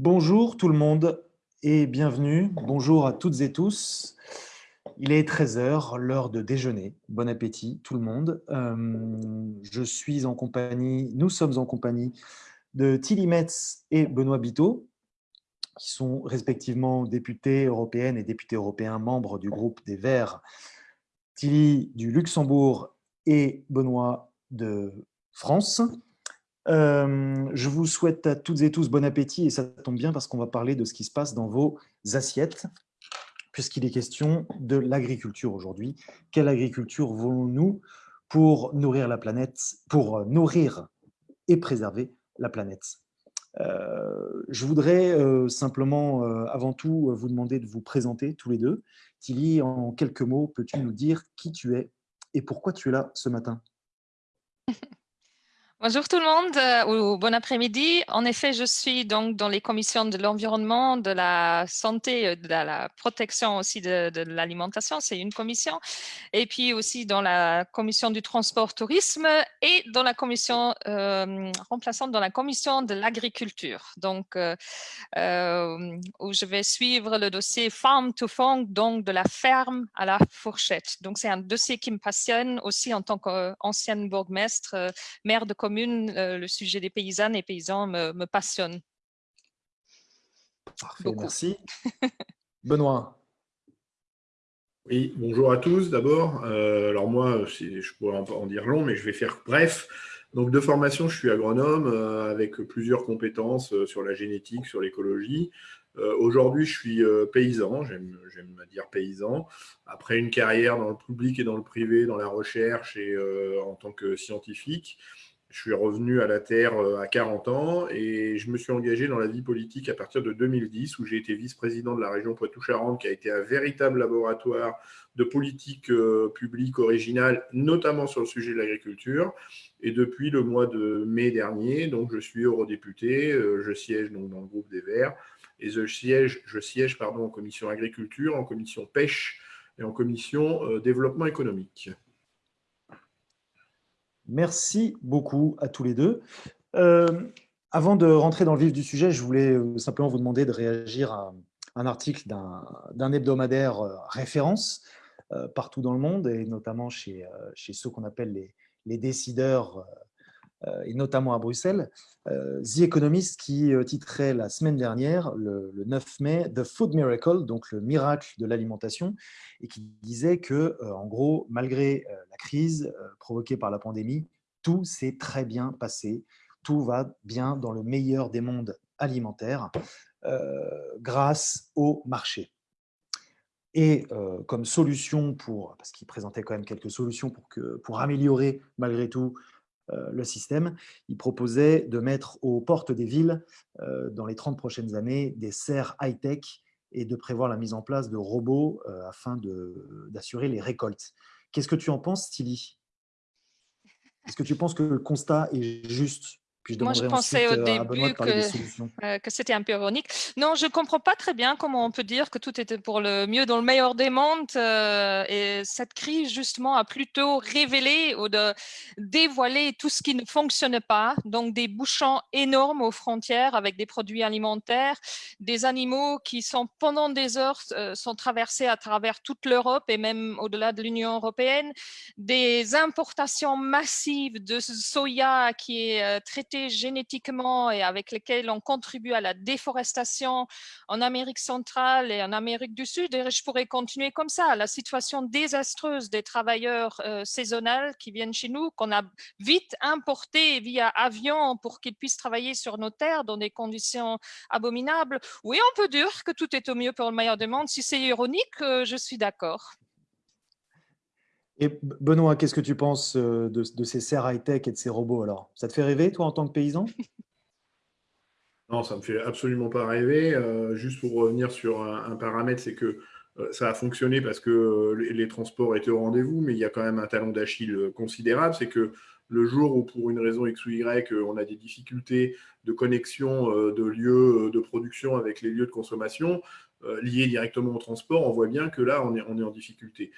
Bonjour tout le monde et bienvenue. Bonjour à toutes et tous. Il est 13h, l'heure de déjeuner. Bon appétit tout le monde. Euh, je suis en compagnie, nous sommes en compagnie de Tilly Metz et Benoît Biteau, qui sont respectivement députés européennes et députés européens membres du groupe des Verts. Tilly du Luxembourg et Benoît de France. Euh, je vous souhaite à toutes et tous bon appétit et ça tombe bien parce qu'on va parler de ce qui se passe dans vos assiettes puisqu'il est question de l'agriculture aujourd'hui. Quelle agriculture voulons-nous pour nourrir la planète, pour nourrir et préserver la planète? Euh, Je voudrais euh, simplement, avant tout, vous demander de vous présenter tous les deux. Tilly, en quelques mots, peux-tu nous dire qui tu es et pourquoi tu es là ce matin? Bonjour tout le monde euh, ou bon après-midi. En effet, je suis donc dans les commissions de l'environnement, de la santé, euh, de la protection aussi de, l'alimentation, c'est une commission, et puis aussi dans la commission du transport tourisme et dans la commission euh, remplaçante dans la commission de l'agriculture. Donc, où je vais suivre le dossier farm to fork, donc de la ferme à la fourchette. Donc, c'est un dossier qui me passionne aussi en tant qu'ancienne bourgmestre, maire de commune, euh, le sujet des paysannes et paysans me, passionne. Parfait, merci. Benoît. Oui, bonjour à tous d'abord. Euh, alors moi, je pourrais en dire long, mais je vais faire bref. Donc de formation, je suis agronome euh, avec plusieurs compétences sur la génétique, sur l'écologie. Aujourd'hui, je suis paysan, j'aime dire paysan. Après une carrière dans le public et dans le privé, dans la recherche et en tant que scientifique, je suis revenu à la Terre euh, à 40 ans et je me suis engagé dans la vie politique à partir de 2010 où j'ai été vice-président de la région Poitou-Charentes qui a été un véritable laboratoire de politique euh, publique originale, notamment sur le sujet de l'agriculture. Et depuis le mois de mai dernier, donc je suis eurodéputé, euh, je siège donc dans le groupe des Verts et je siège, je siège pardon, en commission agriculture, en commission pêche et en commission développement économique. Merci beaucoup à tous les deux. Euh, avant de rentrer dans le vif du sujet, je voulais euh, simplement vous demander de réagir à un article d'un hebdomadaire euh, référence partout dans le monde, et notamment chez, ceux qu'on appelle les, décideurs et notamment à Bruxelles, euh, The Economist qui euh, titrait la semaine dernière, le, 9 mai, The Food Miracle, donc le miracle de l'alimentation, et qui disait que, en gros, malgré la crise provoquée par la pandémie, tout s'est très bien passé, tout va bien dans le meilleur des mondes alimentaires grâce au marché. Et comme solution pour, parce qu'il présentait quand même quelques solutions pour, que, pour améliorer malgré tout euh, le système, il proposait de mettre aux portes des villes, euh, dans les 30 prochaines années, des serres high-tech et de prévoir la mise en place de robots euh, afin d'assurer les récoltes. Qu'est-ce que tu en penses, Tilly Est-ce que tu penses que le constat est juste? Moi, je pensais au euh, début euh, que, c'était un peu ironique. Non, je ne comprends pas très bien comment on peut dire que tout était pour le mieux dans le meilleur des mondes. Euh, et cette crise, justement, a plutôt révélé ou de dévoilé tout ce qui ne fonctionne pas. Donc, des bouchons énormes aux frontières avec des produits alimentaires, des animaux qui sont pendant des heures sont traversés à travers toute l'Europe et même au-delà de l'Union européenne, des importations massives de soya qui est traité génétiquement et avec lesquels on contribue à la déforestation en Amérique centrale et en Amérique du Sud. Et je pourrais continuer comme ça. La situation désastreuse des travailleurs euh, saisonnels qui viennent chez nous, qu'on a vite importés via avion pour qu'ils puissent travailler sur nos terres dans des conditions abominables. Oui, on peut dire que tout est au mieux pour le meilleur des mondes. Si c'est ironique, euh, je suis d'accord. Et Benoît, qu'est-ce que tu penses euh, de, ces serres high-tech et de ces robots alors? Ça te fait rêver, toi, en tant que paysan? Non, ça ne me fait absolument pas rêver. Euh, juste pour revenir sur un, paramètre, c'est que euh, ça a fonctionné parce que les, transports étaient au rendez-vous, mais il y a quand même un talon d'Achille considérable, c'est que le jour où, pour une raison X ou Y, on a des difficultés de connexion de lieux de production avec les lieux de consommation liés directement au transport, on voit bien que là, on est, on est en difficulté.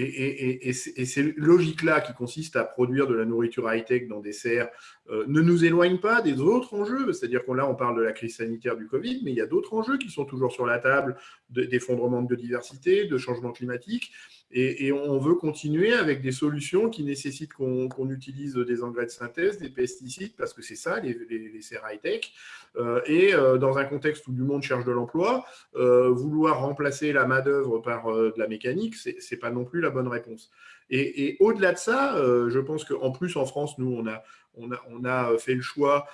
Et, ces logiques-là qui consistent à produire de la nourriture high-tech dans des serres euh, ne nous éloignent pas des autres enjeux. C'est-à-dire qu'on là, on parle de la crise sanitaire du Covid, mais il y a d'autres enjeux qui sont toujours sur la table, d'effondrement de biodiversité, de changement climatique. Et, on veut continuer avec des solutions qui nécessitent qu'on utilise des engrais de synthèse, des pesticides, parce que c'est ça, les, les, high-tech. Euh, et euh, dans un contexte où du monde cherche de l'emploi, euh, vouloir remplacer la main-d'œuvre par de la mécanique, ce n'est pas non plus la bonne réponse. Et, au-delà de ça, je pense qu'en plus, en France, nous, on on a fait le choix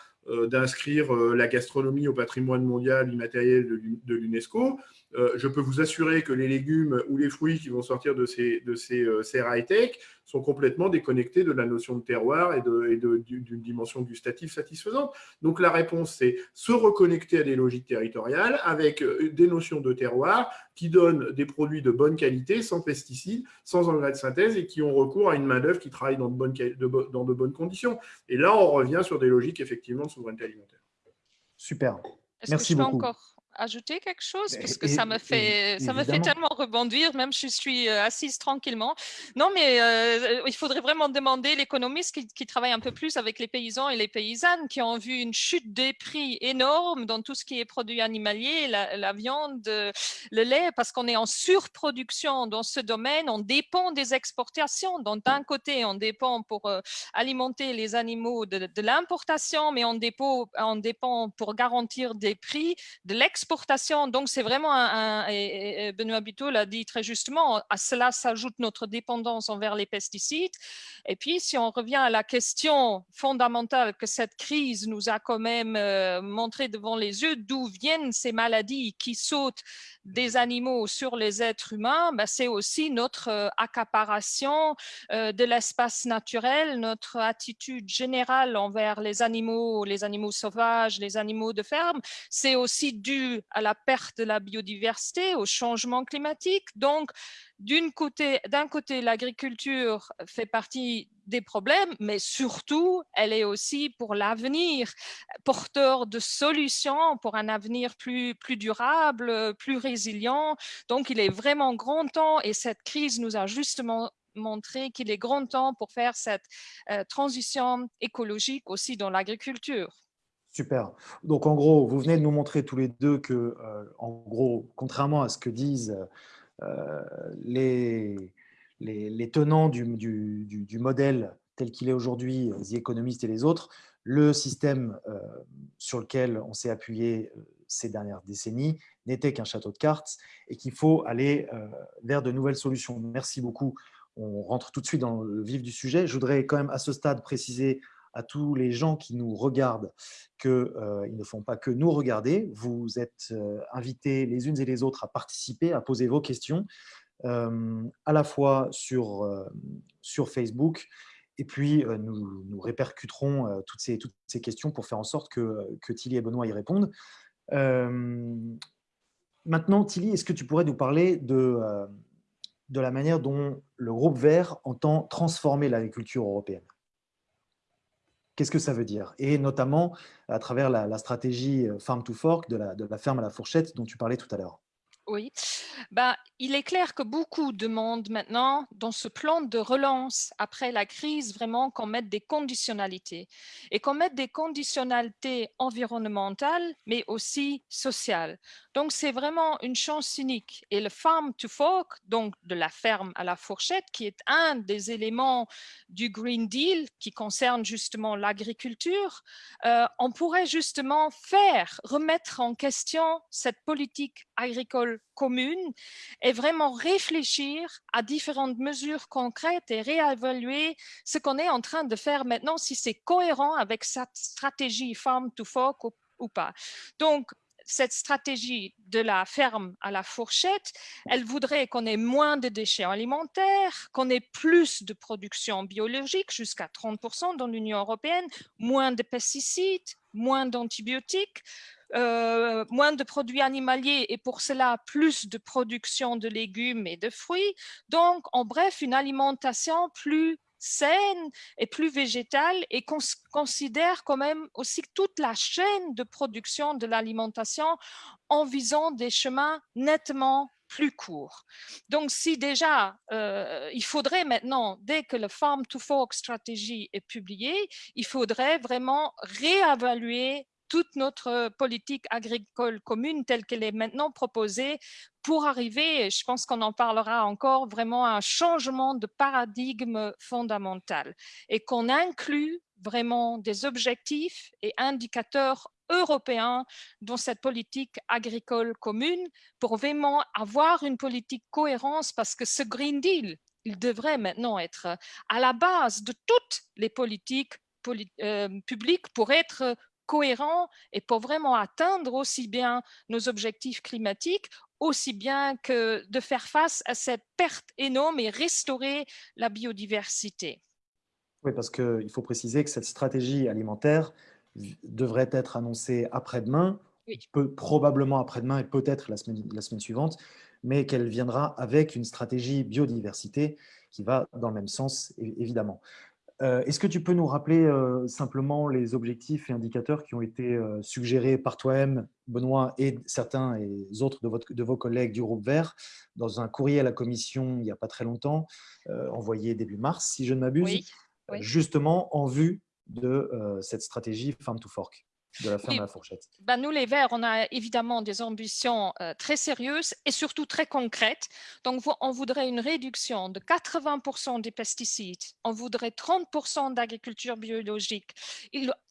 d'inscrire la gastronomie au patrimoine mondial immatériel de l'UNESCO. Euh, je peux vous assurer que les légumes ou les fruits qui vont sortir de ces, de ces euh, serres high-tech sont complètement déconnectés de la notion de terroir et d'une dimension gustative satisfaisante. Donc la réponse, c'est se reconnecter à des logiques territoriales avec euh, des notions de terroir qui donnent des produits de bonne qualité, sans pesticides, sans engrais de synthèse et qui ont recours à une main-d'œuvre qui travaille dans de, bonnes, dans de bonnes conditions. Et là, on revient sur des logiques effectivement de souveraineté alimentaire. Super. Merci beaucoup ajouter quelque chose? Parce que ça me fait ça me fait tellement rebondir même si je suis euh, assise tranquillement. Non mais euh, il faudrait vraiment demander l'économiste qui, qui travaille un peu plus avec les paysans et les paysannes qui ont vu une chute des prix énorme dans tout ce qui est produit animalier la, viande le lait parce qu'on est en surproduction dans ce domaine. On dépend des exportations. Donc d'un côté on dépend pour euh, alimenter les animaux de, de l'importation mais on dépend on dépend pour garantir des prix de l'exportation donc, c'est vraiment un, et Benoît Biteau l'a dit très justement, à cela s'ajoute notre dépendance envers les pesticides. Et puis, si on revient à la question fondamentale que cette crise nous a quand même euh, montré devant les yeux, d'où viennent ces maladies qui sautent des animaux sur les êtres humains, ben, c'est aussi notre euh, accaparation euh, de l'espace naturel, notre attitude générale envers les animaux, les animaux sauvages, les animaux de ferme. C'est aussi dû à la perte de la biodiversité, au changement climatique. Donc, d'un côté, l'agriculture fait partie des problèmes, mais surtout, elle est aussi pour l'avenir, porteur de solutions pour un avenir plus, plus durable, plus résilient. Donc, il est vraiment grand temps et cette crise nous a justement montré qu'il est grand temps pour faire cette euh, transition écologique aussi dans l'agriculture. Super. Donc, en gros, vous venez de nous montrer tous les deux que, euh, en gros, contrairement à ce que disent euh, les, les, tenants du, du, modèle tel qu'il est aujourd'hui, The Economist et les autres, le système euh, sur lequel on s'est appuyé ces dernières décennies n'était qu'un château de cartes et qu'il faut aller vers de nouvelles solutions. Merci beaucoup. On rentre tout de suite dans le vif du sujet. Je voudrais quand même à ce stade préciser à tous les gens qui nous regardent qu'ils euh, ne font pas que nous regarder. Vous êtes euh, invités les unes et les autres à participer, à poser vos questions, euh, à la fois sur, sur Facebook, et puis nous, répercuterons toutes, ces, toutes ces questions pour faire en sorte que, que Tilly et Benoît y répondent. maintenant, Tilly, est-ce que tu pourrais nous parler de, de la manière dont le groupe Vert entend transformer l'agriculture européenne? Qu'est-ce que ça veut dire? Et notamment à travers la, stratégie euh, Farm to Fork, de la, de la ferme à la fourchette dont tu parlais tout à l'heure. Oui, bah, il est clair que beaucoup demandent maintenant, dans ce plan de relance après la crise, vraiment qu'on mette des conditionnalités et qu'on mette des conditionnalités environnementales, mais aussi sociales. Donc, c'est vraiment une chance unique. Et le farm to fork, donc de la ferme à la fourchette, qui est un des éléments du Green Deal qui concerne justement l'agriculture, euh, on pourrait justement faire, remettre en question cette politique agricole commune et vraiment réfléchir à différentes mesures concrètes et réévaluer ce qu'on est en train de faire maintenant, si c'est cohérent avec cette stratégie farm to fork ou, pas. Donc, cette stratégie de la ferme à la fourchette, elle voudrait qu'on ait moins de déchets alimentaires, qu'on ait plus de production biologique, jusqu'à 30% dans l'Union européenne, moins de pesticides, moins d'antibiotiques, euh, moins de produits animaliers et pour cela plus de production de légumes et de fruits. Donc, en bref, une alimentation plus saine et plus végétale et qu'on considère quand même aussi toute la chaîne de production de l'alimentation en visant des chemins nettement plus court. Donc, si déjà, euh, il faudrait maintenant, dès que le Farm to Fork stratégie est publiée, il faudrait vraiment réévaluer toute notre politique agricole commune telle qu'elle est maintenant proposée pour arriver, je pense qu'on en parlera encore, vraiment à un changement de paradigme fondamental et qu'on inclut vraiment des objectifs et indicateurs européens dans cette politique agricole commune pour vraiment avoir une politique cohérence parce que ce Green Deal, il devrait maintenant être à la base de toutes les politiques euh, publiques pour être cohérent et pour vraiment atteindre aussi bien nos objectifs climatiques, aussi bien que de faire face à cette perte énorme et restaurer la biodiversité. Oui, parce qu'il faut préciser que cette stratégie alimentaire devrait être annoncée après-demain, probablement après-demain et peut-être la semaine, la semaine suivante, mais qu'elle viendra avec une stratégie biodiversité qui va dans le même sens, évidemment. Euh, est-ce que tu peux nous rappeler euh, simplement les objectifs et indicateurs qui ont été euh, suggérés par toi-même, Benoît, et certains et autres de, votre, de, vos collègues du groupe Vert dans un courrier à la Commission il n'y a pas très longtemps, envoyé début mars, si je ne m'abuse, justement en vue de cette stratégie Farm to Fork? De la ferme à la fourchette ben, Nous, les Verts, on a évidemment des ambitions euh, très sérieuses et surtout très concrètes. Donc, on voudrait une réduction de 80% des pesticides, on voudrait 30% d'agriculture biologique,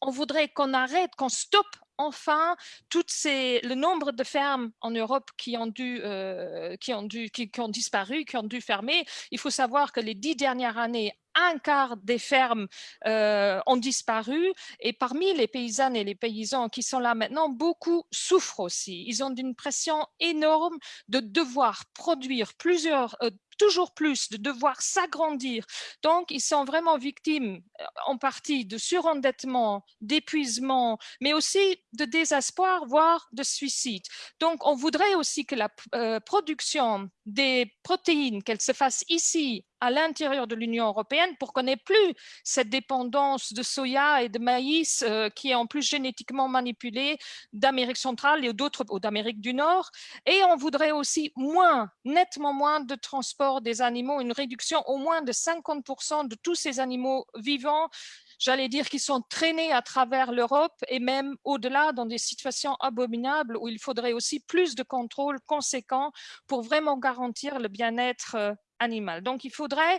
on voudrait qu'on arrête, qu'on stoppe enfin toutes ces, le nombre de fermes en Europe qui ont, dû, euh, qui, ont dû, qui, ont disparu, qui ont dû fermer. Il faut savoir que les dix dernières années, un quart des fermes euh, ont disparu et parmi les paysannes et les paysans qui sont là maintenant, beaucoup souffrent aussi. Ils ont une pression énorme de devoir produire plusieurs, euh, toujours plus, de devoir s'agrandir. Donc, ils sont vraiment victimes euh, en partie de surendettement, d'épuisement, mais aussi de désespoir, voire de suicide. Donc, on voudrait aussi que la euh, production des protéines, qu'elle se fasse ici à l'intérieur de l'Union européenne pour qu'on n'ait plus cette dépendance de soya et de maïs euh, qui est en plus génétiquement manipulé d'Amérique centrale et d'autres d'Amérique du Nord. Et on voudrait aussi moins, nettement moins de transport des animaux, une réduction au moins de 50% de tous ces animaux vivants j'allais dire, qui sont traînés à travers l'Europe et même au-delà dans des situations abominables où il faudrait aussi plus de contrôles conséquents pour vraiment garantir le bien-être euh, animal. Donc, il faudrait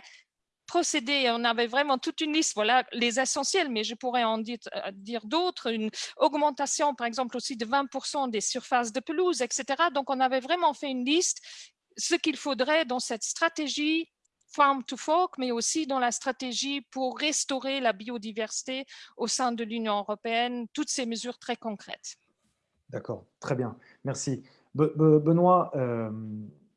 procéder, on avait vraiment toute une liste, voilà les essentiels, mais je pourrais en dire, euh, dire d'autres, une augmentation par exemple aussi de 20% des surfaces de pelouse, etc. Donc on avait vraiment fait une liste, ce qu'il faudrait dans cette stratégie Farm to Fork, mais aussi dans la stratégie pour restaurer la biodiversité au sein de l'Union européenne, toutes ces mesures très concrètes. D'accord, très bien, merci. Benoît, euh,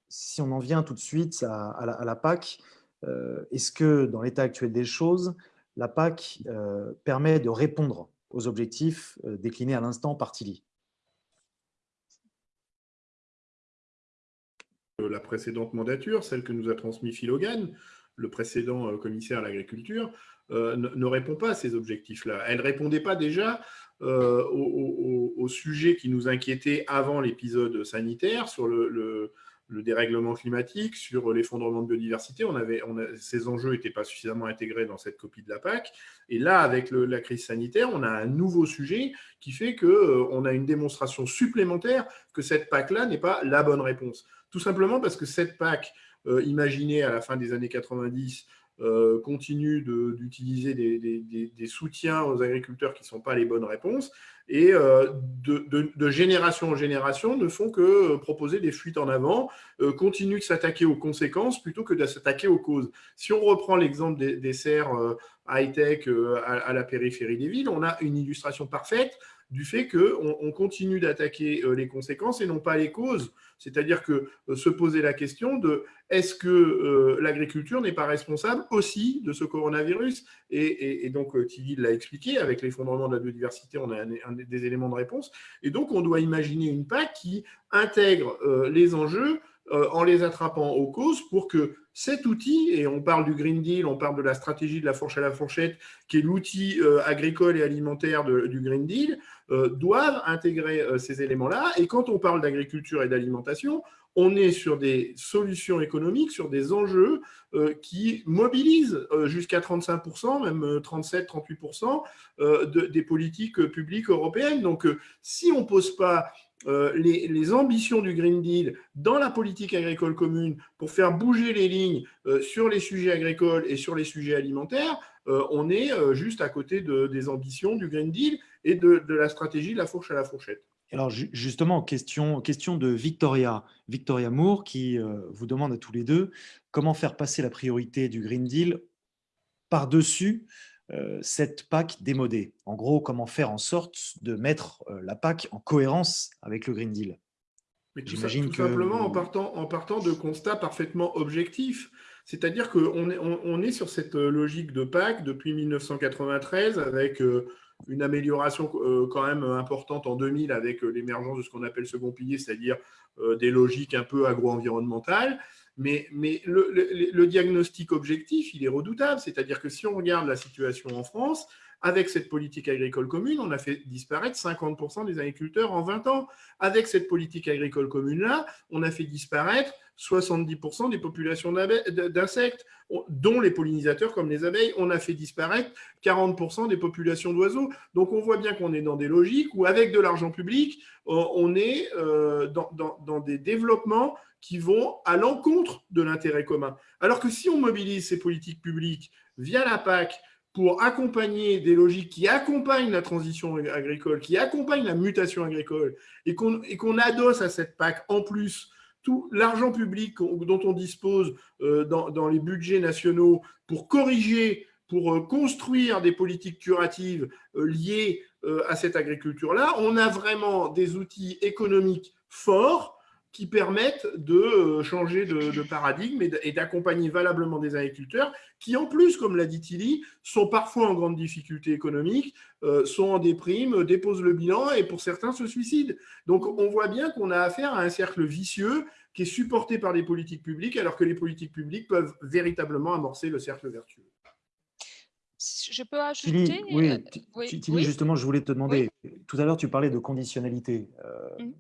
si on en vient tout de suite à, la, PAC, euh, est-ce que dans l'état actuel des choses, la PAC euh, permet de répondre aux objectifs déclinés à l'instant par Tilly? La précédente mandature, celle que nous a transmis Philogan, le précédent commissaire à l'agriculture, ne, répond pas à ces objectifs-là. Elle ne répondait pas déjà au, sujet qui nous inquiétait avant l'épisode sanitaire sur le le dérèglement climatique, sur l'effondrement de biodiversité. On avait, ces enjeux n'étaient pas suffisamment intégrés dans cette copie de la PAC. Et là, avec la crise sanitaire, on a un nouveau sujet qui fait qu'on euh, a une démonstration supplémentaire que cette PAC-là n'est pas la bonne réponse. Tout simplement parce que cette PAC, euh, imaginée à la fin des années 90, euh, continue d'utiliser des, soutiens aux agriculteurs qui ne sont pas les bonnes réponses et euh, de, génération en génération ne font que proposer des fuites en avant, continuent de s'attaquer aux conséquences plutôt que de s'attaquer aux causes. Si on reprend l'exemple des, serres high-tech à, la périphérie des villes, on a une illustration parfaite du fait qu'on on continue d'attaquer les conséquences et non pas les causes. C'est-à-dire que se poser la question de est-ce que euh, l'agriculture n'est pas responsable aussi de ce coronavirus? Et, donc, euh, Tilly l'a expliqué, avec l'effondrement de la biodiversité, on a des éléments de réponse. Et donc, on doit imaginer une PAC qui intègre euh, les enjeux en les attrapant aux causes pour que cet outil, et on parle du Green Deal, on parle de la stratégie de la fourche à la fourchette, qui est l'outil agricole et alimentaire du Green Deal, doivent intégrer ces éléments-là. Et quand on parle d'agriculture et d'alimentation, on est sur des solutions économiques, sur des enjeux euh, qui mobilisent euh, jusqu'à 35%, même 37-38% des politiques publiques européennes. Donc, si on ne pose pas les, ambitions du Green Deal dans la politique agricole commune pour faire bouger les lignes sur les sujets agricoles et sur les sujets alimentaires, on est juste à côté des ambitions du Green Deal et de, la stratégie de la fourche à la fourchette. Alors justement, question, question de Victoria, Victoria Moore, qui euh, vous demande à tous les deux comment faire passer la priorité du Green Deal par-dessus euh, cette PAC démodée. En gros, comment faire en sorte de mettre euh, la PAC en cohérence avec le Green Deal? Mais tout, simplement en partant, en partant de constats parfaitement objectifs. C'est-à-dire qu'on est, on, est sur cette logique de PAC depuis 1993 avec une amélioration euh, quand même importante en 2000 avec euh, l'émergence de ce qu'on appelle second pilier, c'est-à-dire euh, des logiques un peu agro-environnementales. Mais, le, diagnostic objectif, il est redoutable. C'est-à-dire que si on regarde la situation en France, avec cette politique agricole commune, on a fait disparaître 50% des agriculteurs en 20 ans. Avec cette politique agricole commune-là, on a fait disparaître 70% des populations d'insectes, dont les pollinisateurs comme les abeilles. On a fait disparaître 40% des populations d'oiseaux. Donc on voit bien qu'on est dans des logiques où avec de l'argent public, on est euh, dans des développements qui vont à l'encontre de l'intérêt commun. Alors que si on mobilise ces politiques publiques via la PAC, pour accompagner des logiques qui accompagnent la transition agricole, qui accompagnent la mutation agricole, et qu'on adosse à cette PAC en plus tout l'argent public dont on dispose euh, dans, les budgets nationaux pour corriger, pour euh, construire des politiques curatives euh, liées à cette agriculture-là, on a vraiment des outils économiques forts qui permettent de euh, changer de, paradigme et d'accompagner valablement des agriculteurs qui, en plus, comme l'a dit Tilly, sont parfois en grande difficulté économique, euh, sont en déprime, déposent le bilan et pour certains se suicident. Donc on voit bien qu'on a affaire à un cercle vicieux qui est supporté par les politiques publiques alors que les politiques publiques peuvent véritablement amorcer le cercle vertueux. Je peux ajouter Oui, Tilly, justement, je voulais te demander, tout à l'heure tu parlais de conditionnalité. Mmh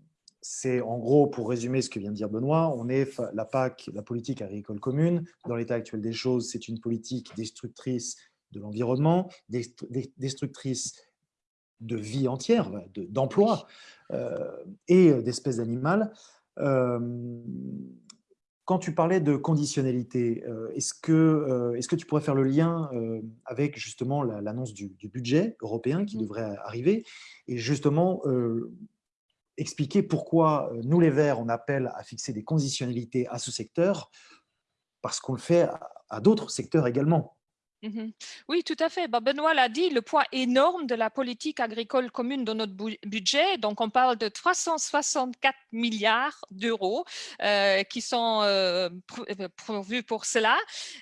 c'est en gros, pour résumer ce que vient de dire Benoît, on est la PAC, la politique agricole commune. Dans l'état actuel des choses, c'est une politique destructrice de l'environnement, destructrice de vie entière, d'emploi euh, et d'espèces animales. Euh, quand tu parlais de conditionnalité, euh, est-ce que, est que tu pourrais faire le lien avec justement l'annonce du, du, budget européen qui mmh. devrait arriver? Et justement expliquer pourquoi euh, nous, les Verts, on appelle à fixer des conditionnalités à ce secteur, parce qu'on le fait à, d'autres secteurs également. Mmh oui, tout à fait. Bah, Benoît l'a dit, le poids énorme de la politique agricole commune dans notre budget. Donc, on parle de 364 milliards d'euros euh, qui sont euh, prévus pour cela.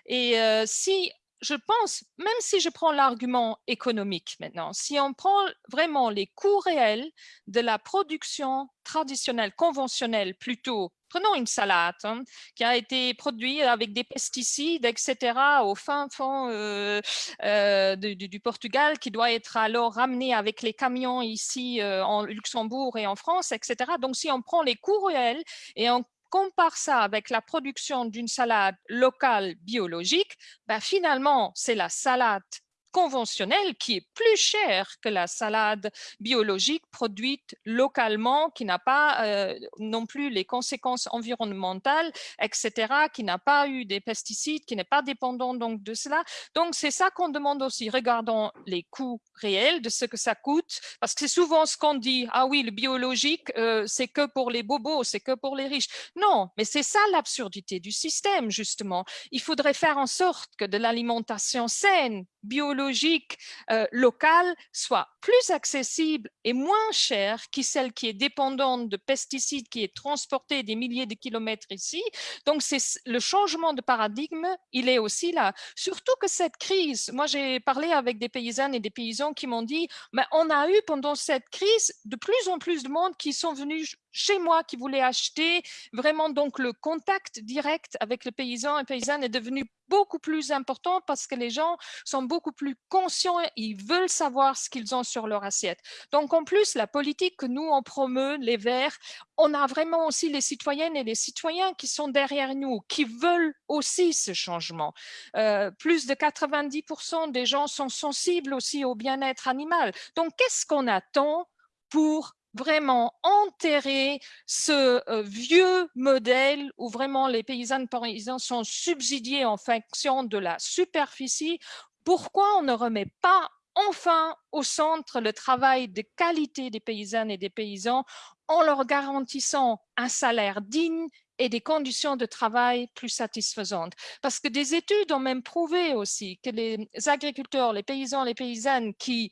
Et si je pense, même si je prends l'argument économique maintenant, si on prend vraiment les coûts réels de la production traditionnelle, conventionnelle plutôt, prenons une salade hein, qui a été produite avec des pesticides, etc., au fin fond euh, euh, du, Portugal, qui doit être alors ramené avec les camions ici euh, en Luxembourg et en France, etc. Donc, si on prend les coûts réels et on compare ça avec la production d'une salade locale biologique, ben finalement, c'est la salade conventionnelle qui est plus cher que la salade biologique produite localement, qui n'a pas euh, non plus les conséquences environnementales, etc., qui n'a pas eu des pesticides, qui n'est pas dépendant donc de cela. Donc, c'est ça qu'on demande aussi. Regardons les coûts réels de ce que ça coûte, parce que c'est souvent ce qu'on dit, ah oui, le biologique, euh, c'est que pour les bobos, c'est que pour les riches. Non, mais c'est ça l'absurdité du système, justement. Il faudrait faire en sorte que de l'alimentation saine, biologique euh, locale soit plus accessible et moins chère que celle qui est dépendante de pesticides qui est transportée des milliers de kilomètres ici. Donc, c'est le changement de paradigme, il est aussi là. Surtout que cette crise, moi j'ai parlé avec des paysannes et des paysans qui m'ont dit, mais on a eu pendant cette crise de plus en plus de monde qui sont venus chez moi qui voulaient acheter. Vraiment, donc le contact direct avec le paysan et paysanne est devenu beaucoup plus important parce que les gens sont beaucoup plus conscients, ils veulent savoir ce qu'ils ont sur leur assiette. Donc en plus, la politique que nous on promeut, les Verts, on a vraiment aussi les citoyennes et les citoyens qui sont derrière nous, qui veulent aussi ce changement. Euh, plus de 90% des gens sont sensibles aussi au bien-être animal. Donc qu'est-ce qu'on attend pour vraiment enterrer ce euh, vieux modèle où vraiment les paysannes paysans sont subsidiés en fonction de la superficie, pourquoi on ne remet pas enfin au centre le travail de qualité des paysannes et des paysans en leur garantissant un salaire digne et des conditions de travail plus satisfaisantes? Parce que des études ont même prouvé aussi que les agriculteurs, les paysans, les paysannes qui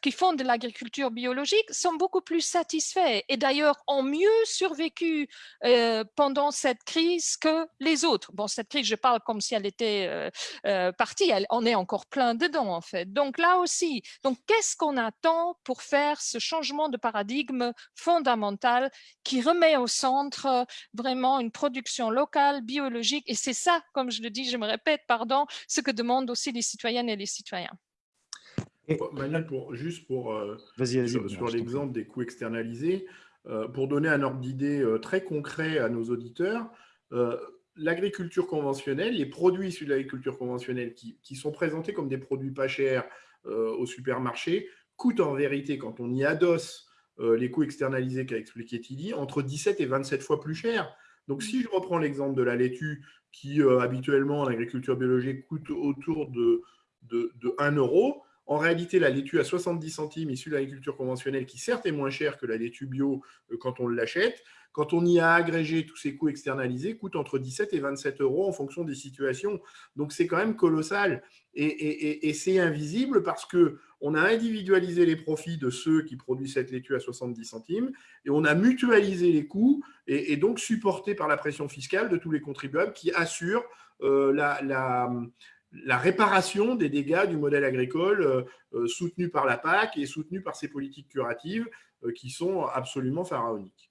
qui font de l'agriculture biologique sont beaucoup plus satisfaits et d'ailleurs ont mieux survécu euh, pendant cette crise que les autres. Bon, cette crise, je parle comme si elle était euh, euh, partie, elle, on est encore plein dedans en fait. Donc là aussi, qu'est-ce qu'on attend pour faire ce changement de paradigme fondamental qui remet au centre vraiment une production locale, biologique? Et c'est ça, comme je le dis, je me répète, pardon, ce que demandent aussi les citoyennes et les citoyens. Manu, pour, juste pour euh, sur, l'exemple des coûts externalisés, euh, pour donner un ordre d'idée euh, très concret à nos auditeurs, l'agriculture conventionnelle, les produits issus de l'agriculture conventionnelle qui, qui, sont présentés comme des produits pas chers au supermarché coûtent en vérité, quand on y adosse les coûts externalisés qu'a expliqué Tilly, entre 17 et 27 fois plus cher. Donc, si je reprends l'exemple de la laitue, qui habituellement en agriculture biologique coûte autour de, de, de 1 euro, en réalité, la laitue à 70 centimes issue de l'agriculture conventionnelle, qui certes est moins chère que la laitue bio euh, quand on l'achète, quand on y a agrégé tous ces coûts externalisés, coûte entre 17 et 27 euros en fonction des situations. Donc c'est quand même colossal. Et, c'est invisible parce qu'on a individualisé les profits de ceux qui produisent cette laitue à 70 centimes et on a mutualisé les coûts et, donc supporté par la pression fiscale de tous les contribuables qui assurent euh, la, la réparation des dégâts du modèle agricole euh, euh, soutenu par la PAC et soutenu par ces politiques curatives euh, qui sont absolument pharaoniques.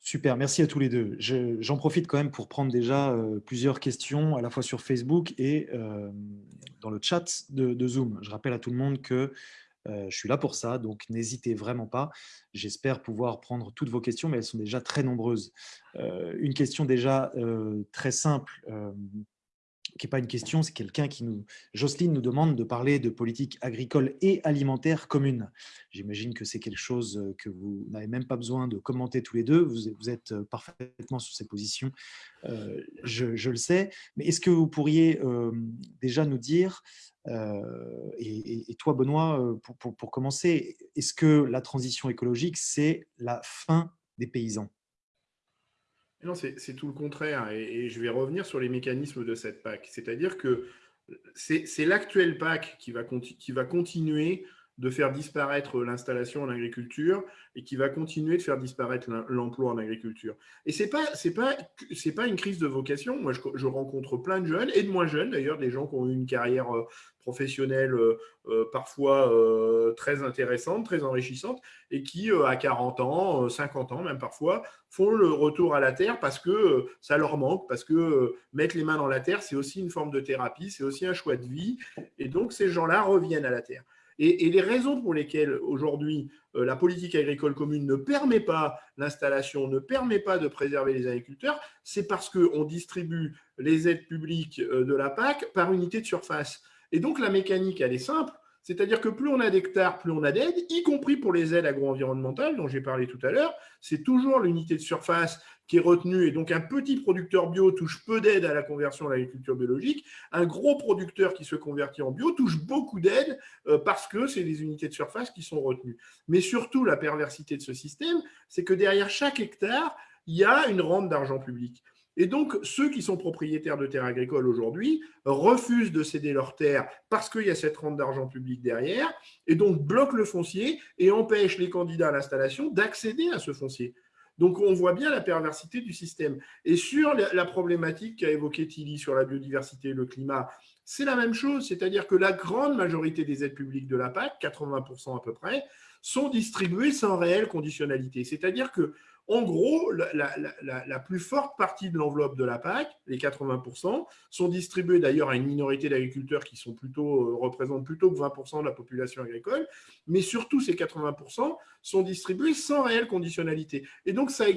Super, merci à tous les deux. J'en profite quand même pour prendre déjà plusieurs questions à la fois sur Facebook et dans le chat de, Zoom. Je rappelle à tout le monde que je suis là pour ça, donc n'hésitez vraiment pas. J'espère pouvoir prendre toutes vos questions, mais elles sont déjà très nombreuses. une question déjà très simple qui n'est pas une question, c'est quelqu'un qui nous... Jocelyne nous demande de parler de politique agricole et alimentaire commune. J'imagine que c'est quelque chose euh, que vous n'avez même pas besoin de commenter tous les deux. Vous, êtes euh, parfaitement sur ces positions, euh, je, le sais. Mais est-ce que vous pourriez déjà nous dire, et, toi Benoît, pour, pour commencer, est-ce que la transition écologique, c'est la fin des paysans? Non, c'est tout le contraire. Et, je vais revenir sur les mécanismes de cette PAC. C'est-à-dire que c'est l'actuel PAC qui va continuer de faire disparaître l'installation en agriculture et qui va continuer de faire disparaître l'emploi en agriculture. Et ce n'est pas, pas, pas une crise de vocation. Moi, je, rencontre plein de jeunes, et de moins jeunes d'ailleurs, des gens qui ont eu une carrière euh, professionnelle euh, euh, parfois très intéressante, très enrichissante, et qui, à 40 ans, 50 ans même parfois, font le retour à la terre parce que ça leur manque, parce que mettre les mains dans la terre, c'est aussi une forme de thérapie, c'est aussi un choix de vie. Et donc, ces gens-là reviennent à la terre. Et, les raisons pour lesquelles aujourd'hui euh, la politique agricole commune ne permet pas l'installation, ne permet pas de préserver les agriculteurs, c'est parce qu'on distribue les aides publiques euh, de la PAC par unité de surface. Et donc la mécanique, elle est simple, c'est-à-dire que plus on a d'hectares, plus on a d'aides, y compris pour les aides agro-environnementales dont j'ai parlé tout à l'heure. C'est toujours l'unité de surface qui est retenu. Et donc, un petit producteur bio touche peu d'aide à la conversion à l'agriculture biologique. Un gros producteur qui se convertit en bio touche beaucoup d'aide euh, parce que c'est les unités de surface qui sont retenues. Mais surtout, la perversité de ce système, c'est que derrière chaque hectare, il y a une rente d'argent public. Et donc, ceux qui sont propriétaires de terres agricoles aujourd'hui refusent de céder leurs terres parce qu'il y a cette rente d'argent public derrière, et donc bloquent le foncier et empêchent les candidats à l'installation d'accéder à ce foncier. Donc, on voit bien la perversité du système. Et sur la problématique qu'a évoquée Tilly sur la biodiversité et le climat, c'est la même chose. C'est-à-dire que la grande majorité des aides publiques de la PAC, 80% à peu près, sont distribuées sans réelle conditionnalité. C'est-à-dire que en gros, la, plus forte partie de l'enveloppe de la PAC, les 80%, sont distribués d'ailleurs à une minorité d'agriculteurs qui euh, représentent plutôt que 20% de la population agricole, mais surtout ces 80% sont distribués sans réelle conditionnalité. Et donc, ça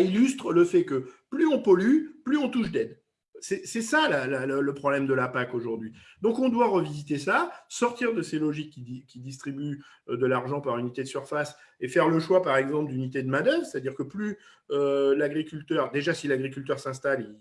illustre le fait que plus on pollue, plus on touche d'aide. C'est ça le problème de la PAC aujourd'hui. Donc, on doit revisiter ça, sortir de ces logiques qui, distribuent euh, de l'argent par unité de surface et faire le choix, par exemple, d'unité de main-d'œuvre. C'est-à-dire que plus euh, l'agriculteur, déjà si l'agriculteur s'installe,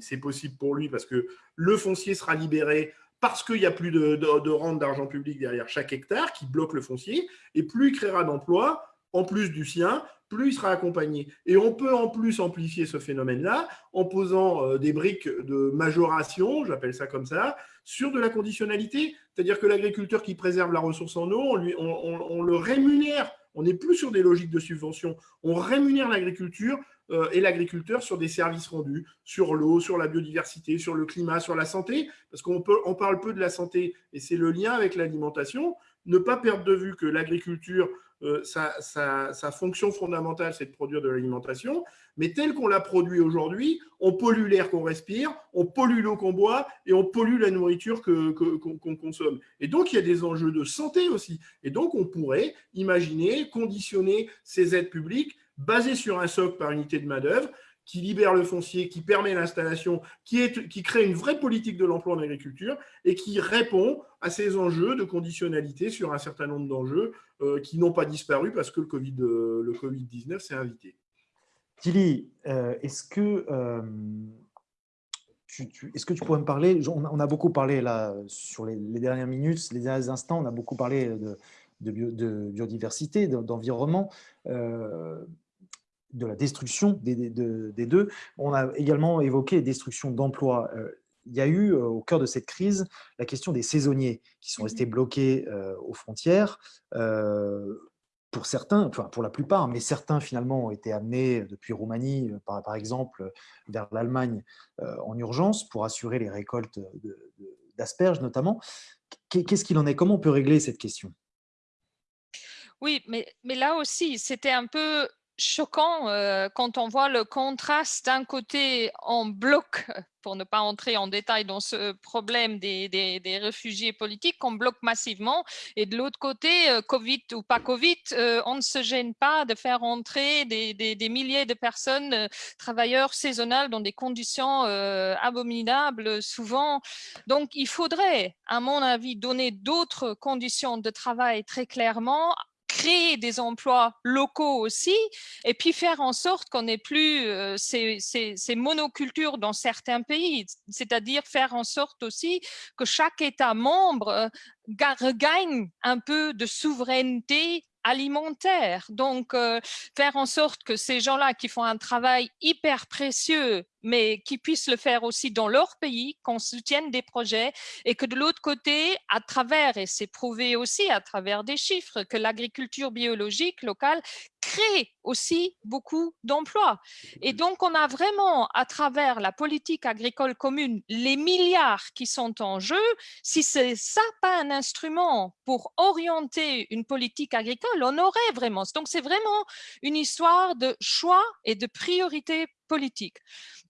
c'est possible pour lui parce que le foncier sera libéré parce qu'il n'y a plus de rente d'argent public derrière chaque hectare qui bloque le foncier, et plus il créera d'emplois, en plus du sien, plus il sera accompagné. Et on peut en plus amplifier ce phénomène-là en posant euh, des briques de majoration, j'appelle ça comme ça, sur de la conditionnalité. C'est-à-dire que l'agriculteur qui préserve la ressource en eau, on, lui, on, le rémunère. On n'est plus sur des logiques de subvention. On rémunère l'agriculture euh, et l'agriculteur sur des services rendus, sur l'eau, sur la biodiversité, sur le climat, sur la santé, parce qu'on on parle peu de la santé, et c'est le lien avec l'alimentation. Ne pas perdre de vue que l'agriculture, euh, sa, fonction fondamentale, c'est de produire de l'alimentation, mais tel qu'on l'a produit aujourd'hui, on pollue l'air qu'on respire, on pollue l'eau qu'on boit et on pollue la nourriture qu'on consomme. Et donc, il y a des enjeux de santé aussi. Et donc, on pourrait imaginer, conditionner ces aides publiques basées sur un socle par unité de main-d'œuvre qui libère le foncier, qui permet l'installation, qui, qui crée une vraie politique de l'emploi en agriculture et qui répond à ces enjeux de conditionnalité sur un certain nombre d'enjeux euh, qui n'ont pas disparu parce que le Covid-19 euh, s'est invité. Tilly, euh, est-ce que, tu, que tu pourrais me parler, on a, beaucoup parlé là sur les, dernières minutes, les derniers instants, on a beaucoup parlé de, de, biodiversité, d'environnement de la destruction des, deux. On a également évoqué destruction d'emplois. Euh, il y a eu euh, au cœur de cette crise la question des saisonniers qui sont restés mmh bloqués euh, aux frontières. pour certains, enfin pour la plupart, mais certains finalement ont été amenés depuis Roumanie, par, exemple, vers l'Allemagne en urgence pour assurer les récoltes d'asperges notamment. Qu'est-ce qu'il en est? Comment on peut régler cette question? Oui, mais, mais là aussi, c'était un peu choquant euh, quand on voit le contraste d'un côté en bloc, pour ne pas entrer en détail dans ce problème des, des, réfugiés politiques, qu'on bloque massivement, et de l'autre côté, euh, Covid ou pas Covid, euh, on ne se gêne pas de faire entrer des, des milliers de personnes, travailleurs saisonnels, dans des conditions abominables souvent. Donc, il faudrait, à mon avis, donner d'autres conditions de travail très clairement créer des emplois locaux aussi, et puis faire en sorte qu'on n'ait plus euh, ces, monocultures dans certains pays, c'est-à-dire faire en sorte aussi que chaque État membre euh, regagne un peu de souveraineté alimentaire. Donc, euh, faire en sorte que ces gens-là qui font un travail hyper précieux mais qui puissent le faire aussi dans leur pays, qu'on soutienne des projets et que de l'autre côté, à travers, et c'est prouvé aussi à travers des chiffres, que l'agriculture biologique locale crée aussi beaucoup d'emplois. Et donc, on a vraiment, à travers la politique agricole commune, les milliards qui sont en jeu. Si c'est ça pas un instrument pour orienter une politique agricole, on aurait vraiment. Donc, c'est vraiment une histoire de choix et de priorité politique.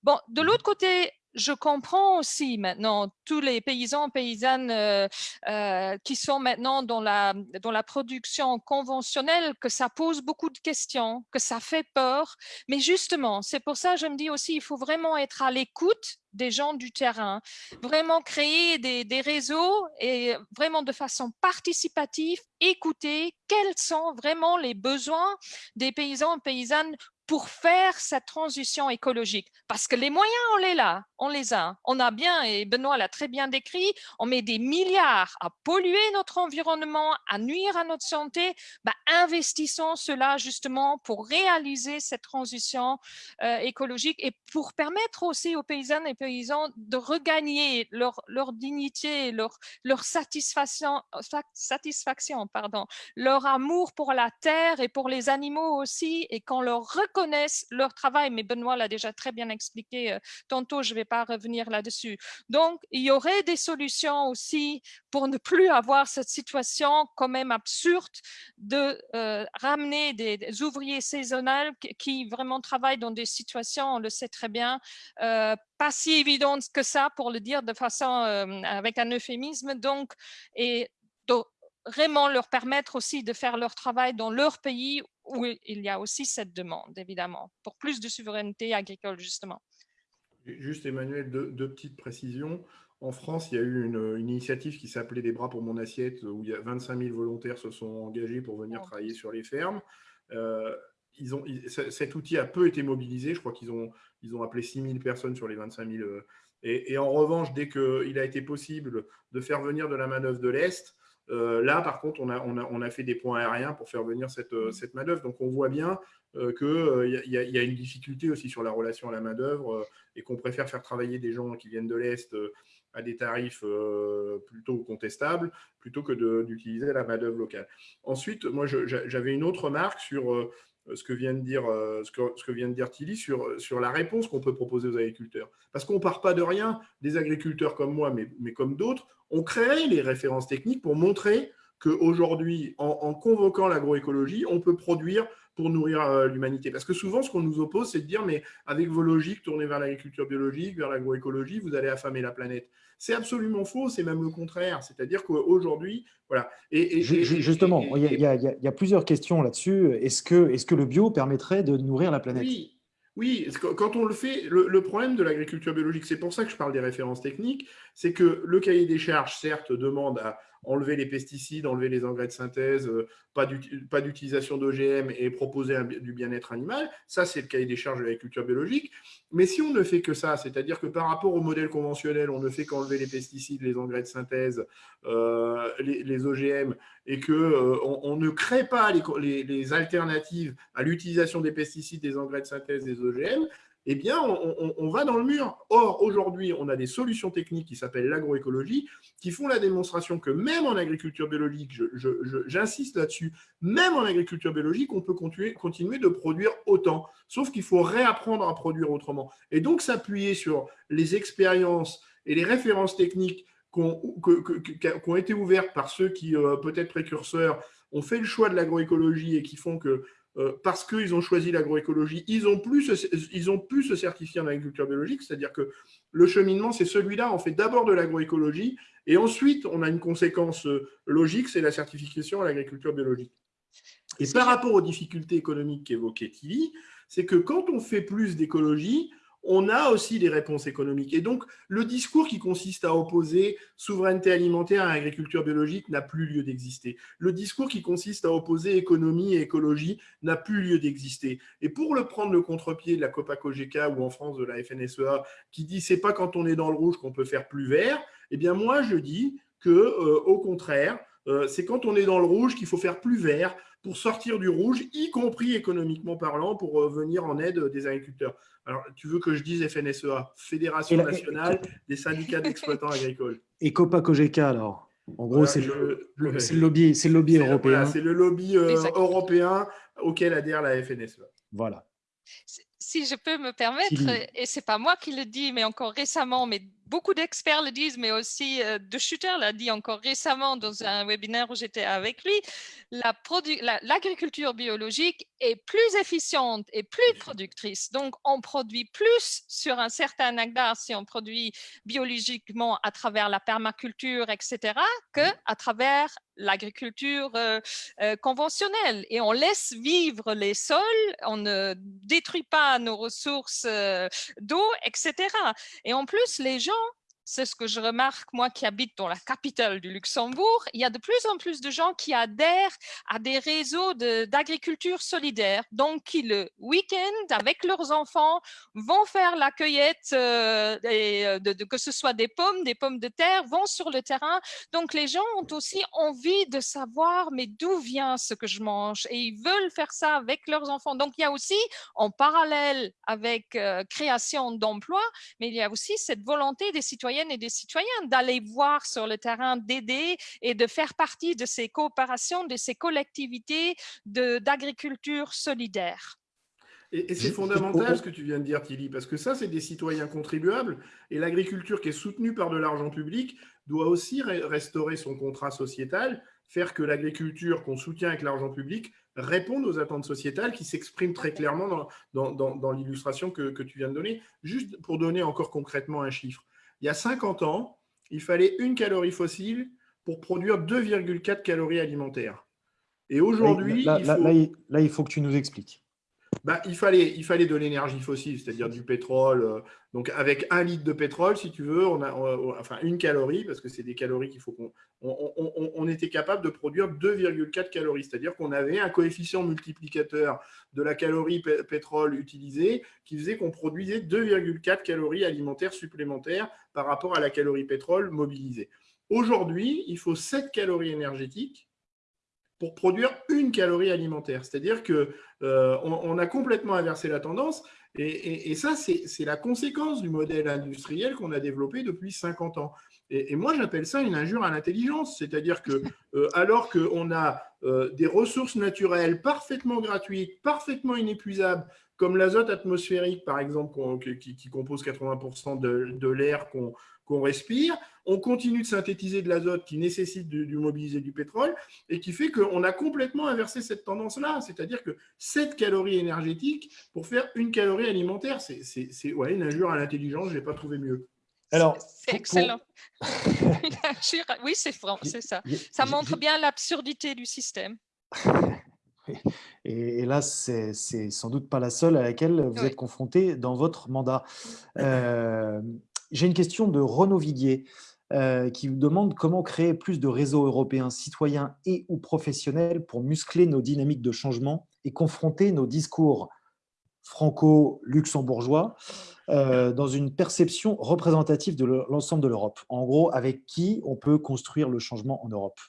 Bon, de l'autre côté, je comprends aussi maintenant tous les paysans, paysannes euh, euh, qui sont maintenant dans la, dans la production conventionnelle, que ça pose beaucoup de questions, que ça fait peur. Mais justement, c'est pour ça que je me dis aussi, il faut vraiment être à l'écoute des gens du terrain, vraiment créer des, des, réseaux et vraiment de façon participative, écouter quels sont vraiment les besoins des paysans et paysannes pour faire cette transition écologique. Parce que les moyens, on les a, on les a. On a bien, et Benoît l'a très bien décrit, on met des milliards à polluer notre environnement, à nuire à notre santé. Bah, investissons cela justement pour réaliser cette transition euh, écologique et pour permettre aussi aux paysannes et paysans de regagner leur, dignité, leur, satisfaction, pardon, leur amour pour la terre et pour les animaux aussi, et qu'on leur reconnaissent leur travail, mais Benoît l'a déjà très bien expliqué euh, tantôt, je ne vais pas revenir là-dessus. Donc, il y aurait des solutions aussi pour ne plus avoir cette situation quand même absurde de euh, ramener des, ouvriers saisonnels qui, vraiment travaillent dans des situations, on le sait très bien, euh, pas si évidentes que ça, pour le dire de façon avec un euphémisme. Donc, et vraiment leur permettre aussi de faire leur travail dans leur pays où il y a aussi cette demande, évidemment, pour plus de souveraineté agricole, justement. Juste, Emmanuel, deux, petites précisions. En France, il y a eu une, initiative qui s'appelait Des bras pour mon assiette, où il y a 25 000 volontaires se sont engagés pour venir travailler sur les fermes. Euh, ils ont, cet outil a peu été mobilisé. Je crois qu'ils ont, ils ont appelé 6 000 personnes sur les 25 000. Euh, et, et en revanche, dès qu'il a été possible de faire venir de la manœuvre de l'Est, euh, là, par contre, on a, fait des points aériens pour faire venir cette, euh, manœuvre. Donc, on voit bien euh, qu'il y, a une difficulté aussi sur la relation à la main-d'œuvre et qu'on préfère faire travailler des gens qui viennent de l'Est à des tarifs plutôt contestables plutôt que d'utiliser la main-d'œuvre locale. Ensuite, moi, j'avais une autre remarque sur ce que vient de dire, ce que, ce que vient de dire Tilly sur, sur la réponse qu'on peut proposer aux agriculteurs. Parce qu'on ne part pas de rien. Des agriculteurs comme moi, mais, comme d'autres, on crée les références techniques pour montrer qu'aujourd'hui, en convoquant l'agroécologie, on peut produire pour nourrir euh, l'humanité. Parce que souvent, ce qu'on nous oppose, c'est de dire, mais avec vos logiques tournées vers l'agriculture biologique, vers l'agroécologie, vous allez affamer la planète. C'est absolument faux, c'est même le contraire. C'est-à-dire qu'aujourd'hui, voilà. Et, Justement, il y, a plusieurs questions là-dessus. Est-ce que, est -ce que le bio permettrait de nourrir la planète? Oui, oui, quand on le fait, le, problème de l'agriculture biologique, c'est pour ça que je parle des références techniques, c'est que le cahier des charges, certes, demande à enlever les pesticides, enlever les engrais de synthèse, euh, pas d'utilisation d'OGM et proposer du bien-être animal. Ça, c'est le cahier des charges de l'agriculture biologique. Mais si on ne fait que ça, c'est-à-dire que par rapport au modèle conventionnel, on ne fait qu'enlever les pesticides, les engrais de synthèse, euh, les, OGM, et qu'on euh, on ne crée pas les, les alternatives à l'utilisation des pesticides, des engrais de synthèse, des OGM, eh bien, on, va dans le mur. Or, aujourd'hui, on a des solutions techniques qui s'appellent l'agroécologie, qui font la démonstration que même en agriculture biologique, j'insiste là-dessus, même en agriculture biologique, on peut continuer, de produire autant, sauf qu'il faut réapprendre à produire autrement. Et donc, s'appuyer sur les expériences et les références techniques qui ont, été ouvertes par ceux qui, euh, peut-être précurseurs, ont fait le choix de l'agroécologie et qui font que parce qu'ils ont choisi l'agroécologie, ils, ont ils ont pu se certifier en agriculture biologique, c'est-à-dire que le cheminement, c'est celui-là, on fait d'abord de l'agroécologie, et ensuite, on a une conséquence euh, logique, c'est la certification à l'agriculture biologique. Et par rapport aux difficultés économiques qu'évoquait Tilly, c'est que quand on fait plus d'écologie, on a aussi des réponses économiques. Et donc, le discours qui consiste à opposer souveraineté alimentaire à agriculture biologique n'a plus lieu d'exister. Le discours qui consiste à opposer économie et écologie n'a plus lieu d'exister. Et pour le prendre le contre-pied de la COPA-COGECA ou en France de la FNSEA, qui dit c'est pas quand on est dans le rouge qu'on peut faire plus vert, eh bien moi je dis que euh, au contraire, euh, c'est quand on est dans le rouge qu'il faut faire plus vert pour sortir du rouge, y compris économiquement parlant, pour euh, venir en aide des agriculteurs. Alors, tu veux que je dise FNSEA, Fédération nationale des syndicats d'exploitants agricoles. Et Copa-Cogeca, alors En gros, c'est le, lobby, le lobby européen. c'est le lobby euh, européen auquel adhère la FNSEA. Voilà. Si je peux me permettre, et c'est pas moi qui le dis, mais encore récemment, mais beaucoup d'experts le disent, mais aussi euh, De Schutter l'a dit encore récemment dans un webinaire où j'étais avec lui, l'agriculture biologique est plus efficiente et plus productrice. Donc, on produit plus sur un certain hectare si on produit biologiquement à travers la permaculture, etc., que à travers l'agriculture euh, euh, conventionnelle. Et on laisse vivre les sols, on ne détruit pas nos ressources d'eau, etc. Et en plus, les gens c'est ce que je remarque, moi qui habite dans la capitale du Luxembourg, il y a de plus en plus de gens qui adhèrent à des réseaux d'agriculture solidaire, donc qui le week-end, avec leurs enfants, vont faire la cueillette, euh, euh, de, que ce soit des pommes, des pommes de terre, vont sur le terrain. Donc les gens ont aussi envie de savoir, mais d'où vient ce que je mange? Et ils veulent faire ça avec leurs enfants. Donc il y a aussi, en parallèle avec euh, création d'emplois, mais il y a aussi cette volonté des citoyens et des citoyens d'aller voir sur le terrain, d'aider et de faire partie de ces coopérations, de ces collectivités d'agriculture solidaire. Et, c'est fondamental ce que tu viens de dire, Tilly, parce que ça, c'est des citoyens contribuables. Et l'agriculture qui est soutenue par de l'argent public doit aussi restaurer son contrat sociétal, faire que l'agriculture qu'on soutient avec l'argent public réponde aux attentes sociétales qui s'expriment très clairement dans, l'illustration que, que tu viens de donner. Juste pour donner encore concrètement un chiffre. Il y a 50 ans, il fallait une calorie fossile pour produire 2,4 calories alimentaires. Et aujourd'hui, là, là, il faut que tu nous expliques. Bah, il, fallait, il fallait de l'énergie fossile, c'est-à-dire du pétrole. Euh, donc, avec un litre de pétrole, si tu veux, on a, enfin une calorie, parce que c'est des calories qu'il faut qu'on. On, était capable de produire 2,4 calories, c'est-à-dire qu'on avait un coefficient multiplicateur de la calorie pétrole utilisée qui faisait qu'on produisait 2,4 calories alimentaires supplémentaires par rapport à la calorie pétrole mobilisée. Aujourd'hui, il faut 7 calories énergétiques pour produire une calorie alimentaire. C'est-à-dire qu'on euh, on a complètement inversé la tendance. Et, ça, c'est la conséquence du modèle industriel qu'on a développé depuis 50 ans. Et, moi, j'appelle ça une injure à l'intelligence. C'est-à-dire que euh, alors qu'on a euh, des ressources naturelles parfaitement gratuites, parfaitement inépuisables, comme l'azote atmosphérique, par exemple, qui, compose 80% de l'air qu'on qu'on respire, on continue de synthétiser de l'azote qui nécessite de, mobiliser du pétrole et qui fait qu'on a complètement inversé cette tendance-là. C'est-à-dire que 7 calories énergétiques pour faire une calorie alimentaire, c'est ouais, une injure à l'intelligence, je n'ai pas trouvé mieux. Alors, c'est excellent. oui, c'est c'est ça. Ça montre bien l'absurdité du système. Et, là, c'est sans doute pas la seule à laquelle vous êtes confronté dans votre mandat. Euh, j'ai une question de Renaud Viguier euh, qui vous demande comment créer plus de réseaux européens citoyens et ou professionnels pour muscler nos dynamiques de changement et confronter nos discours franco-luxembourgeois euh, dans une perception représentative de l'ensemble de l'Europe. En gros, avec qui on peut construire le changement en Europe?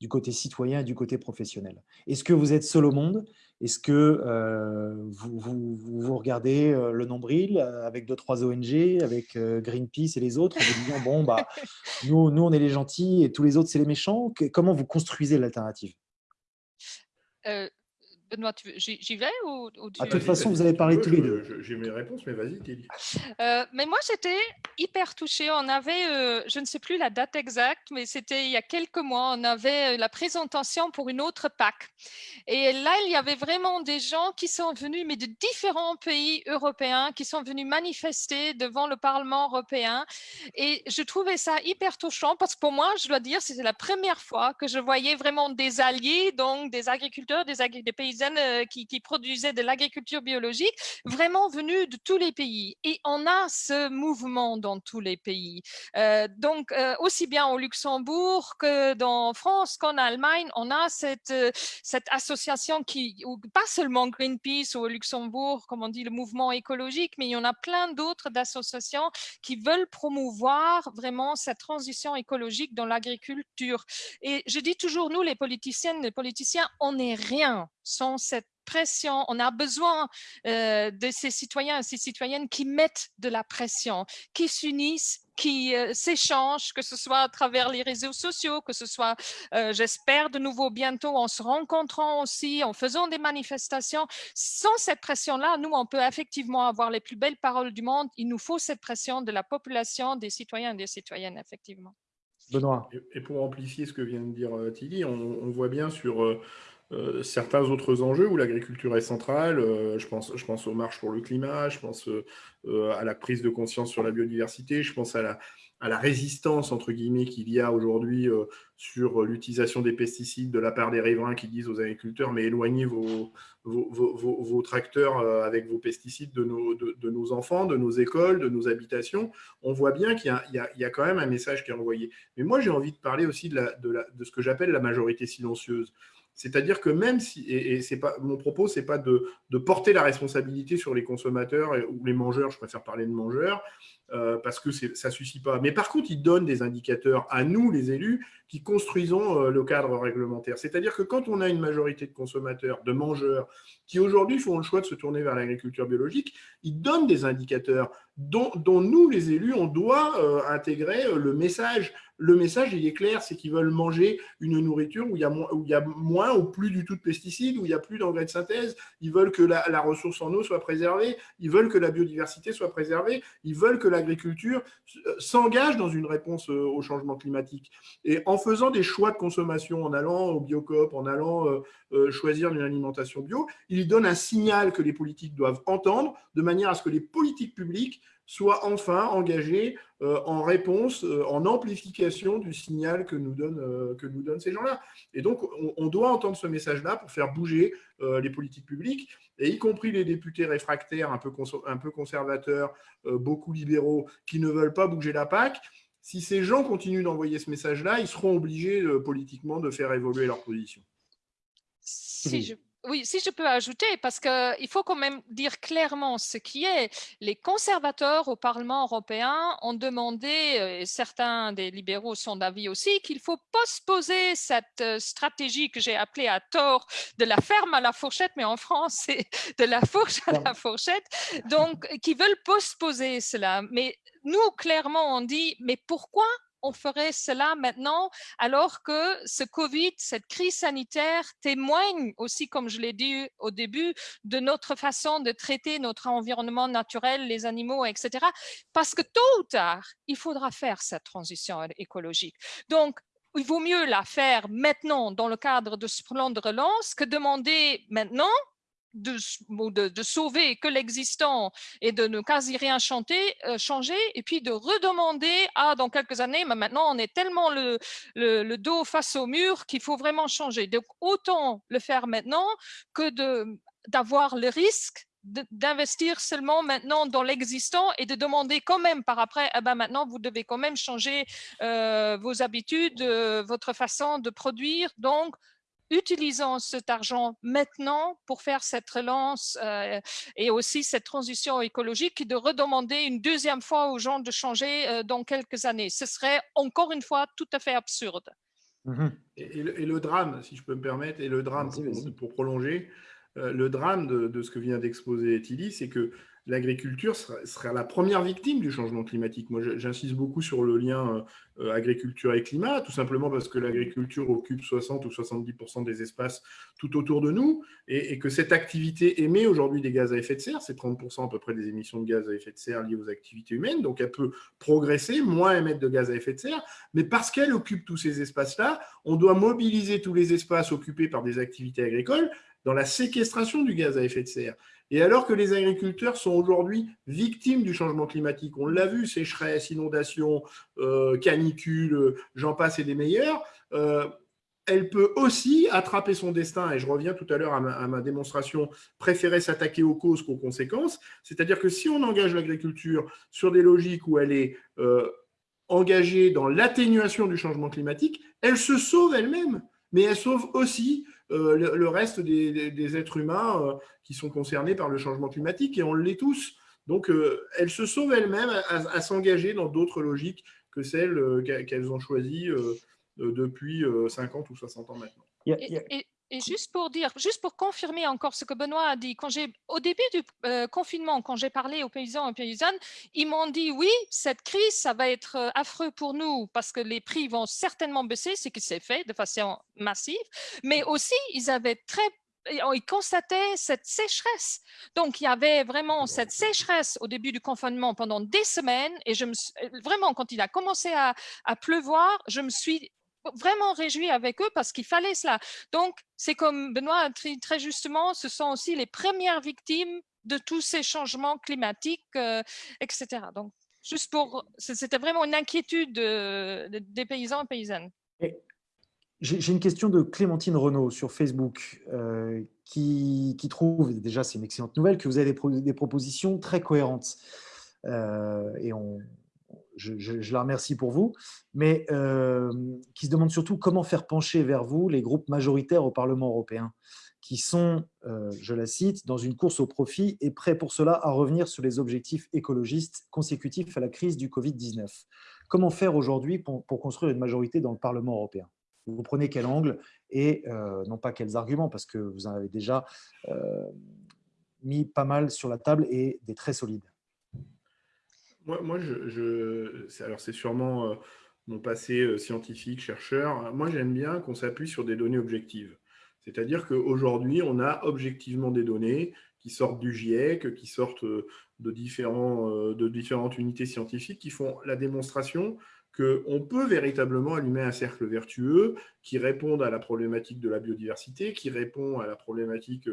Du côté citoyen et du côté professionnel. Est-ce que vous êtes seul au monde? Est-ce que euh, vous, regardez euh, le nombril euh, avec deux, trois ONG, avec Greenpeace et les autres, en vous disant, bon, bah, nous, nous, on est les gentils et tous les autres, c'est les méchants? Comment vous construisez l'alternative? Benoît, j'y vais ou, ah, De toute façon, vous avez parlé tous les deux. J'ai mes réponses, mais vas-y, Tilly. Euh, mais moi, j'étais hyper touchée. On avait, euh, je ne sais plus la date exacte, mais c'était il y a quelques mois, on avait euh, la présentation pour une autre PAC. Et là, il y avait vraiment des gens qui sont venus, mais de différents pays européens, qui sont venus manifester devant le Parlement européen. Et je trouvais ça hyper touchant parce que pour moi, je dois dire, c'était la première fois que je voyais vraiment des alliés, donc des agriculteurs, des, des paysans euh, qui, produisaient de l'agriculture biologique, vraiment venus de tous les pays. Et on a ce mouvement dans tous les pays. Euh, donc, euh, aussi bien au Luxembourg que dans France qu'en Allemagne, on a cette, cette association qui, pas seulement Greenpeace ou au Luxembourg, comme on dit, le mouvement écologique, mais il y en a plein d'autres d'associations qui veulent promouvoir vraiment cette transition écologique dans l'agriculture. Et je dis toujours, nous, les politiciennes, les politiciens, on n'est rien sans cette pression. On a besoin euh, de ces citoyens et ces citoyennes qui mettent de la pression, qui s'unissent, qui euh, s'échangent, que ce soit à travers les réseaux sociaux, que ce soit, euh, j'espère, de nouveau bientôt en se rencontrant aussi, en faisant des manifestations. Sans cette pression-là, nous, on peut effectivement avoir les plus belles paroles du monde. Il nous faut cette pression de la population, des citoyens et des citoyennes, effectivement. Benoît. Et pour amplifier ce que vient de dire Tilly, on, on voit bien sur euh, certains autres enjeux où l'agriculture est centrale, euh, je, pense, je pense aux marches pour le climat, je pense euh, à la prise de conscience sur la biodiversité, je pense à la, résistance entre guillemets qu'il y a aujourd'hui sur l'utilisation des pesticides de la part des riverains qui disent aux agriculteurs mais éloignez vos, tracteurs avec vos pesticides de nos, enfants, de nos écoles, de nos habitations. On voit bien qu'il y, a quand même un message qui est envoyé. Mais moi j'ai envie de parler aussi de ce que j'appelle la majorité silencieuse. C'est-à-dire que même si, et, c'est pas mon propos, c'est pas de, porter la responsabilité sur les consommateurs ou les mangeurs, je préfère parler de mangeurs, euh, parce que ça ne suffit pas. Mais par contre, ils donnent des indicateurs à nous, les élus, qui construisons euh, le cadre réglementaire. C'est-à-dire que quand on a une majorité de consommateurs, de mangeurs, qui aujourd'hui font le choix de se tourner vers l'agriculture biologique, ils donnent des indicateurs dont, nous, les élus, on doit euh, intégrer le message le message il est clair, c'est qu'ils veulent manger une nourriture où il, y a moins, ou plus du tout de pesticides, où il n'y a plus d'engrais de synthèse, ils veulent que la, la, ressource en eau soit préservée, ils veulent que la biodiversité soit préservée, ils veulent que l'agriculture euh, s'engage dans une réponse euh, au changement climatique. Et en faisant des choix de consommation, en allant au biocoop, en allant euh, choisir une alimentation bio, ils donnent un signal que les politiques doivent entendre de manière à ce que les politiques publiques soit enfin engagé euh, en réponse, euh, en amplification du signal que nous donnent, euh, que nous donnent ces gens-là. Et donc, on, doit entendre ce message-là pour faire bouger les politiques publiques, et y compris les députés réfractaires, un peu, un peu conservateurs, beaucoup libéraux, qui ne veulent pas bouger la PAC. Si ces gens continuent d'envoyer ce message-là, ils seront obligés politiquement de faire évoluer leur position. Si je oui, si je peux ajouter, parce qu'il faut quand même dire clairement ce qui est. Les conservateurs au Parlement européen ont demandé, et certains des libéraux sont d'avis aussi, qu'il faut postposer cette euh, stratégie que j'ai appelée à tort de la ferme à la fourchette, mais en France, c'est de la fourche à la fourchette. Donc, qui veulent postposer cela. Mais nous, clairement, on dit, mais pourquoi on ferait cela maintenant alors que ce Covid, cette crise sanitaire témoigne aussi, comme je l'ai dit au début, de notre façon de traiter notre environnement naturel, les animaux, etc. Parce que tôt ou tard, il faudra faire cette transition écologique. Donc, il vaut mieux la faire maintenant dans le cadre de ce plan de relance que demander maintenant de, sauver que l'existant et de ne quasi rien chanter, euh, changer, et puis de redemander, ah, dans quelques années, mais maintenant on est tellement le, le, dos face au mur qu'il faut vraiment changer. Donc autant le faire maintenant que d'avoir le risque d'investir seulement maintenant dans l'existant et de demander quand même par après, eh ben maintenant vous devez quand même changer euh, vos habitudes, euh, votre façon de produire. Donc, utilisons cet argent maintenant pour faire cette relance euh, et aussi cette transition écologique et de redemander une deuxième fois aux gens de changer euh, dans quelques années. Ce serait encore une fois tout à fait absurde. Mmh et, le, drame, si je peux me permettre, et le drame pour, prolonger, euh, le drame de, de, ce que vient d'exposer Tilly, c'est que l'agriculture sera, la première victime du changement climatique. Moi, j'insiste beaucoup sur le lien euh, agriculture et climat, tout simplement parce que l'agriculture occupe 60 ou 70% des espaces tout autour de nous, et, que cette activité émet aujourd'hui des gaz à effet de serre, c'est 30% à peu près des émissions de gaz à effet de serre liées aux activités humaines, donc elle peut progresser, moins émettre de gaz à effet de serre, mais parce qu'elle occupe tous ces espaces-là, on doit mobiliser tous les espaces occupés par des activités agricoles dans la séquestration du gaz à effet de serre. Et alors que les agriculteurs sont aujourd'hui victimes du changement climatique, on l'a vu, sécheresse, inondations, euh, canicules, euh, j'en passe et des meilleurs, euh, elle peut aussi attraper son destin, et je reviens tout à l'heure à, ma démonstration, préférer s'attaquer aux causes qu'aux conséquences, c'est-à-dire que si on engage l'agriculture sur des logiques où elle est engagée dans l'atténuation du changement climatique, elle se sauve elle-même, mais elle sauve aussi euh, le, reste des, êtres humains euh, qui sont concernés par le changement climatique, et on l'est tous. Donc, euh, elles se sauvent elles-mêmes à, s'engager dans d'autres logiques que celles qu'elles ont choisies depuis 50 ou 60 ans maintenant. Et juste pour dire, juste pour confirmer encore ce que Benoît a dit, quand j'ai, au début du euh, confinement, quand j'ai parlé aux paysans et paysannes, ils m'ont dit oui, cette crise, ça va être euh, affreux pour nous parce que les prix vont certainement baisser, ce qui s'est fait de façon massive, mais aussi ils avaient très ils constataient cette sécheresse. Donc, il y avait vraiment cette sécheresse au début du confinement pendant des semaines. Et je me, vraiment, quand il a commencé à, à pleuvoir, je me suis vraiment réjoui avec eux parce qu'il fallait cela. Donc, c'est comme Benoît a dit très justement, ce sont aussi les premières victimes de tous ces changements climatiques, euh, etc. Donc, juste pour, c'était vraiment une inquiétude des paysans et paysannes. J'ai une question de Clémentine Renault sur Facebook euh, qui, trouve, déjà c'est une excellente nouvelle, que vous avez des, propositions très cohérentes. Euh, et on, je, la remercie pour vous, mais euh, qui se demande surtout comment faire pencher vers vous les groupes majoritaires au Parlement européen, qui sont, euh, je la cite, dans une course au profit et prêts pour cela à revenir sur les objectifs écologistes consécutifs à la crise du Covid-19. Comment faire aujourd'hui pour, construire une majorité dans le Parlement européen? Vous prenez quel angle et euh, non pas quels arguments, parce que vous en avez déjà mis pas mal sur la table et des très solides. Moi, je, alors c'est sûrement euh, mon passé scientifique, chercheur, moi j'aime bien qu'on s'appuie sur des données objectives. C'est-à-dire qu'aujourd'hui, on a objectivement des données qui sortent du GIEC, qui sortent de, différents, de différentes unités scientifiques, qui font la démonstration qu'on peut véritablement allumer un cercle vertueux qui répond à la problématique de la biodiversité, qui répond à la problématique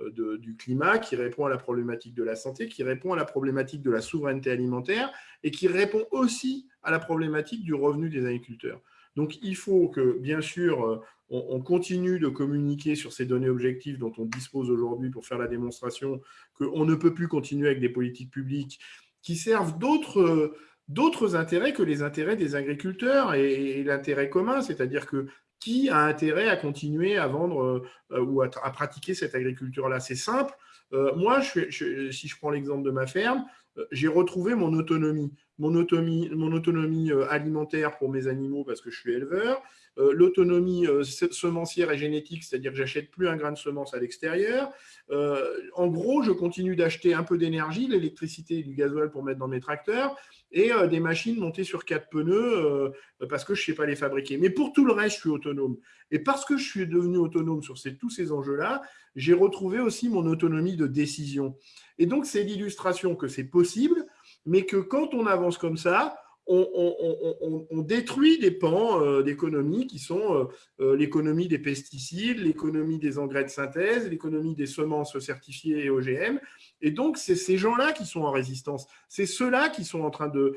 euh, du climat, qui répond à la problématique de la santé, qui répond à la problématique de la souveraineté alimentaire et qui répond aussi à la problématique du revenu des agriculteurs. Donc, il faut que, bien sûr, euh, on, continue de communiquer sur ces données objectives dont on dispose aujourd'hui pour faire la démonstration qu'on ne peut plus continuer avec des politiques publiques qui servent d'autres d'autres intérêts que les intérêts des agriculteurs et, l'intérêt commun, c'est-à-dire que qui a intérêt à continuer à vendre euh, ou à, pratiquer cette agriculture-là C'est simple. Euh, moi, si je prends l'exemple de ma ferme, euh, j'ai retrouvé mon autonomie. Mon autonomie, mon autonomie alimentaire pour mes animaux parce que je suis éleveur, euh, l'autonomie euh, semencière et génétique, c'est-à-dire que j'achète plus un grain de semence à l'extérieur. Euh, en gros, je continue d'acheter un peu d'énergie, l'électricité et du gasoil pour mettre dans mes tracteurs, et des machines montées sur quatre pneus parce que je ne sais pas les fabriquer. Mais pour tout le reste, je suis autonome. Et parce que je suis devenu autonome sur tous ces enjeux-là, j'ai retrouvé aussi mon autonomie de décision. Et donc, c'est l'illustration que c'est possible, mais que quand on avance comme ça, on, détruit des pans euh, d'économie qui sont euh, euh, l'économie des pesticides, l'économie des engrais de synthèse, l'économie des semences certifiées et OGM. Et donc, c'est ces gens-là qui sont en résistance. C'est ceux-là qui sont en train de,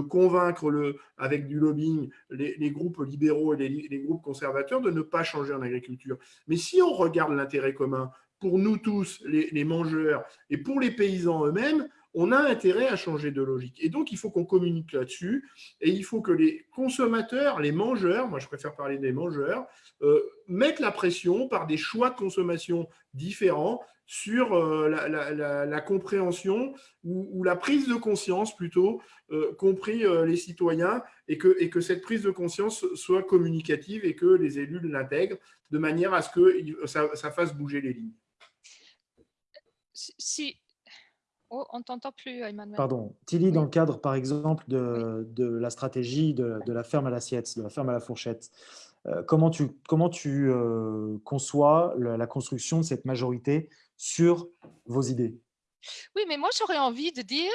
convaincre, le, avec du lobbying, les, groupes libéraux et les, groupes conservateurs de ne pas changer en agriculture. Mais si on regarde l'intérêt commun, pour nous tous, les mangeurs, et pour les paysans eux-mêmes, on a intérêt à changer de logique. Et donc, il faut qu'on communique là-dessus et il faut que les consommateurs, les mangeurs, moi je préfère parler des mangeurs, euh, mettent la pression par des choix de consommation différents sur euh, la, compréhension ou, la prise de conscience plutôt, euh, compris les citoyens, et que, et que cette prise de conscience soit communicative et que les élus l'intègrent de manière à ce que ça, ça fasse bouger les lignes. Si, Oh, on t'entend plus, Emmanuel. Pardon. Tilly, dans le cadre, par exemple, de, la stratégie de, la ferme à l'assiette, de la ferme à la fourchette, euh, comment tu, comment tu euh, conçois la, construction de cette majorité sur vos idées? Oui, mais moi, j'aurais envie de dire,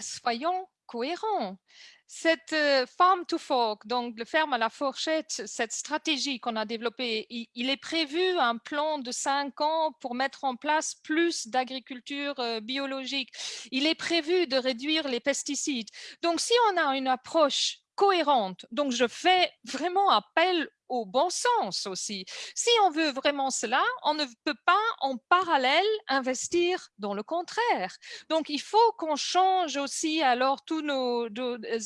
soyons cohérents cette euh, farm to fork, donc le ferme à la fourchette, cette stratégie qu'on a développée, il, est prévu un plan de cinq ans pour mettre en place plus d'agriculture euh, biologique. Il est prévu de réduire les pesticides. Donc, si on a une approche cohérente. Donc, je fais vraiment appel au bon sens aussi. Si on veut vraiment cela, on ne peut pas en parallèle investir dans le contraire. Donc, il faut qu'on change aussi alors tous nos,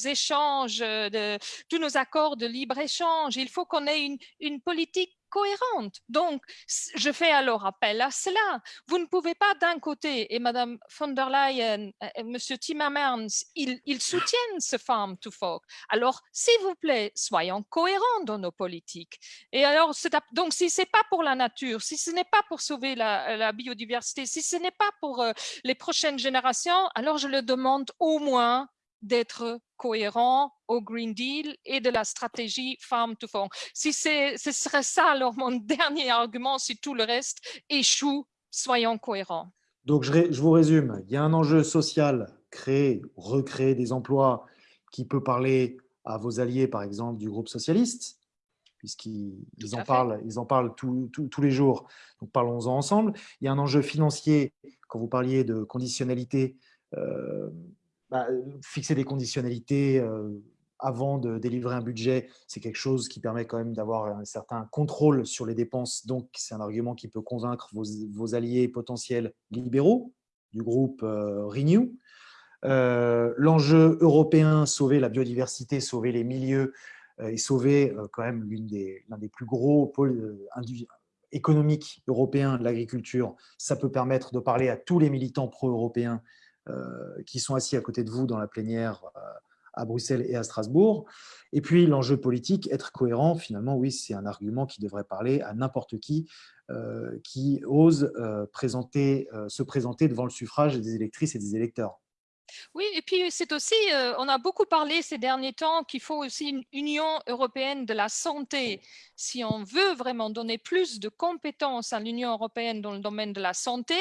échanges, de, tous nos accords de libre-échange. Il faut qu'on ait une, une politique cohérente. Donc, je fais alors appel à cela. Vous ne pouvez pas d'un côté, et Madame von der Leyen, euh, et Monsieur Timmermans, ils, soutiennent ce farm to fork. Alors, s'il vous plaît, soyons cohérents dans nos politiques. Et alors, donc, si ce n'est pas pour la nature, si ce n'est pas pour sauver la, biodiversité, si ce n'est pas pour euh, les prochaines générations, alors je le demande au moins d'être cohérent au Green Deal et de la stratégie Farm to Fork. Si ce serait ça, alors mon dernier argument, si tout le reste échoue, soyons cohérents. Donc, je, je vous résume. Il y a un enjeu social, créer, recréer des emplois qui peut parler à vos alliés, par exemple, du groupe socialiste, puisqu'ils en, parlent, ils en parlent tous les jours. Donc, parlons-en ensemble. Il y a un enjeu financier, quand vous parliez de conditionnalité, euh, bah, fixer des conditionnalités euh, avant de délivrer un budget, c'est quelque chose qui permet quand même d'avoir un certain contrôle sur les dépenses. Donc, c'est un argument qui peut convaincre vos, alliés potentiels libéraux du groupe euh, Renew. Euh, l'enjeu européen, sauver la biodiversité, sauver les milieux et sauver quand même l'un des, plus gros pôles économiques européens, l'agriculture, ça peut permettre de parler à tous les militants pro-européens euh, qui sont assis à côté de vous dans la plénière euh, à Bruxelles et à Strasbourg. Et puis l'enjeu politique, être cohérent, finalement, oui, c'est un argument qui devrait parler à n'importe qui euh, qui ose se présenter devant le suffrage des électrices et des électeurs. Oui, et puis c'est aussi, euh, on a beaucoup parlé ces derniers temps qu'il faut aussi une Union européenne de la santé si on veut vraiment donner plus de compétences à l'Union européenne dans le domaine de la santé,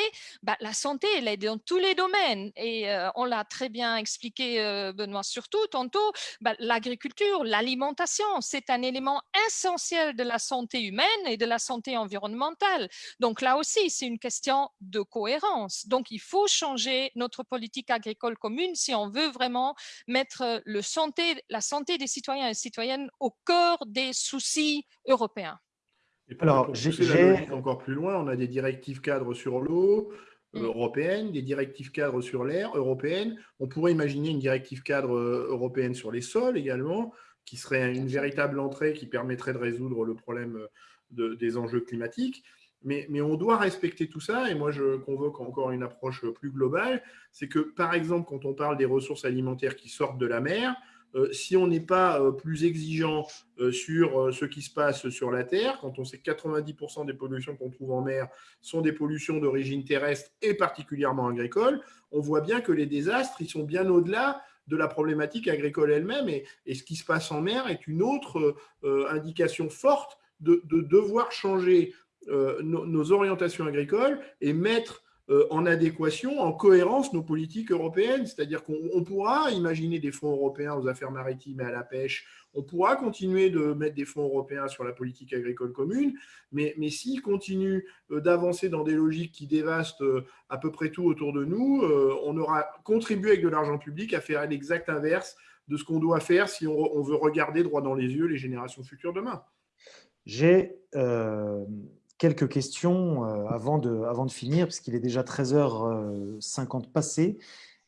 bah, la santé, elle est dans tous les domaines. Et euh, on l'a très bien expliqué, euh, Benoît, surtout tantôt, bah, l'agriculture, l'alimentation, c'est un élément essentiel de la santé humaine et de la santé environnementale. Donc là aussi, c'est une question de cohérence. Donc il faut changer notre politique agricole commune si on veut vraiment mettre le santé, la santé des citoyens et citoyennes au cœur des soucis européen. Et Alors, j'ai encore plus loin, on a des directives cadres sur l'eau euh, mm. européenne, des directives cadres sur l'air européenne. On pourrait imaginer une directive cadre euh, européenne sur les sols également, qui serait une véritable entrée qui permettrait de résoudre le problème euh, de, des enjeux climatiques. Mais, on doit respecter tout ça, et moi je convoque encore une approche plus globale, c'est que par exemple quand on parle des ressources alimentaires qui sortent de la mer, euh, si on n'est pas euh, plus exigeant euh, sur ce qui se passe sur la Terre, quand on sait que 90% des pollutions qu'on trouve en mer sont des pollutions d'origine terrestre et particulièrement agricole, on voit bien que les désastres, ils sont bien au-delà de la problématique agricole elle-même et, ce qui se passe en mer est une autre indication forte de, devoir changer nos orientations agricoles et mettre euh, en adéquation, en cohérence nos politiques européennes. C'est-à-dire qu'on pourra imaginer des fonds européens aux affaires maritimes et à la pêche, on pourra continuer de mettre des fonds européens sur la politique agricole commune, mais, mais s'ils continuent euh, d'avancer dans des logiques qui dévastent euh, à peu près tout autour de nous, on aura contribué avec de l'argent public à faire l'exact inverse de ce qu'on doit faire si on, veut regarder droit dans les yeux les générations futures demain. J'ai quelques questions euh, avant de, avant de finir, puisqu'il est déjà 13h50 passé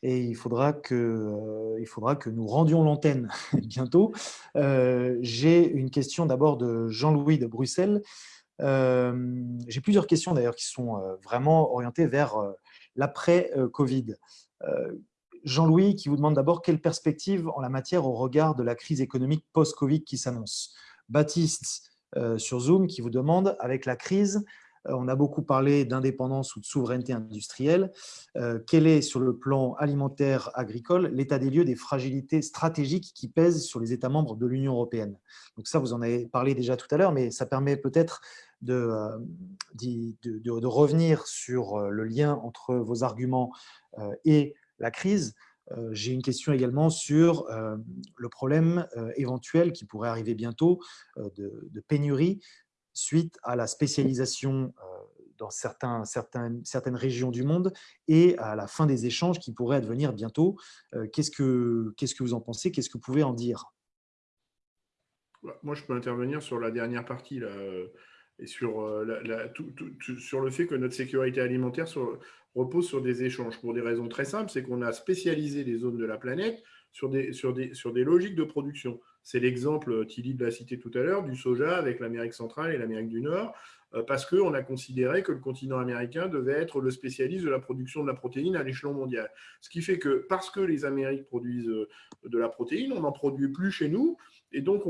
et il faudra que, euh, il faudra que nous rendions l'antenne bientôt. Euh, j'ai une question d'abord de Jean-Louis de Bruxelles. J'ai plusieurs questions d'ailleurs qui sont vraiment orientées vers l'après-Covid. Jean-Louis qui vous demande d'abord quelle perspective en la matière au regard de la crise économique post-Covid qui s'annonce. Baptiste euh, sur Zoom qui vous demande, avec la crise, euh, on a beaucoup parlé d'indépendance ou de souveraineté industrielle. Euh, quel est, sur le plan alimentaire agricole, l'état des lieux des fragilités stratégiques qui pèsent sur les États membres de l'Union européenne? Donc ça, vous en avez parlé déjà tout à l'heure, mais ça permet peut-être de, de, revenir sur le lien entre vos arguments et la crise. Euh, j'ai une question également sur euh, le problème euh, éventuel qui pourrait arriver bientôt de, pénurie suite à la spécialisation dans certaines régions du monde et à la fin des échanges qui pourraient advenir bientôt. Qu'est-ce que, qu'est-ce que vous en pensez? Qu'est-ce que vous pouvez en dire? Bah, Moi, je peux intervenir sur la dernière partie. Là et sur, la, sur le fait que notre sécurité alimentaire repose sur des échanges pour des raisons très simples, c'est qu'on a spécialisé les zones de la planète sur des, sur des, logiques de production. C'est l'exemple, Tilly l'a cité tout à l'heure, du soja avec l'Amérique centrale et l'Amérique du Nord, euh, parce qu'on a considéré que le continent américain devait être le spécialiste de la production de la protéine à l'échelon mondial. Ce qui fait que parce que les Amériques produisent euh, de la protéine, on n'en produit plus chez nous, et donc,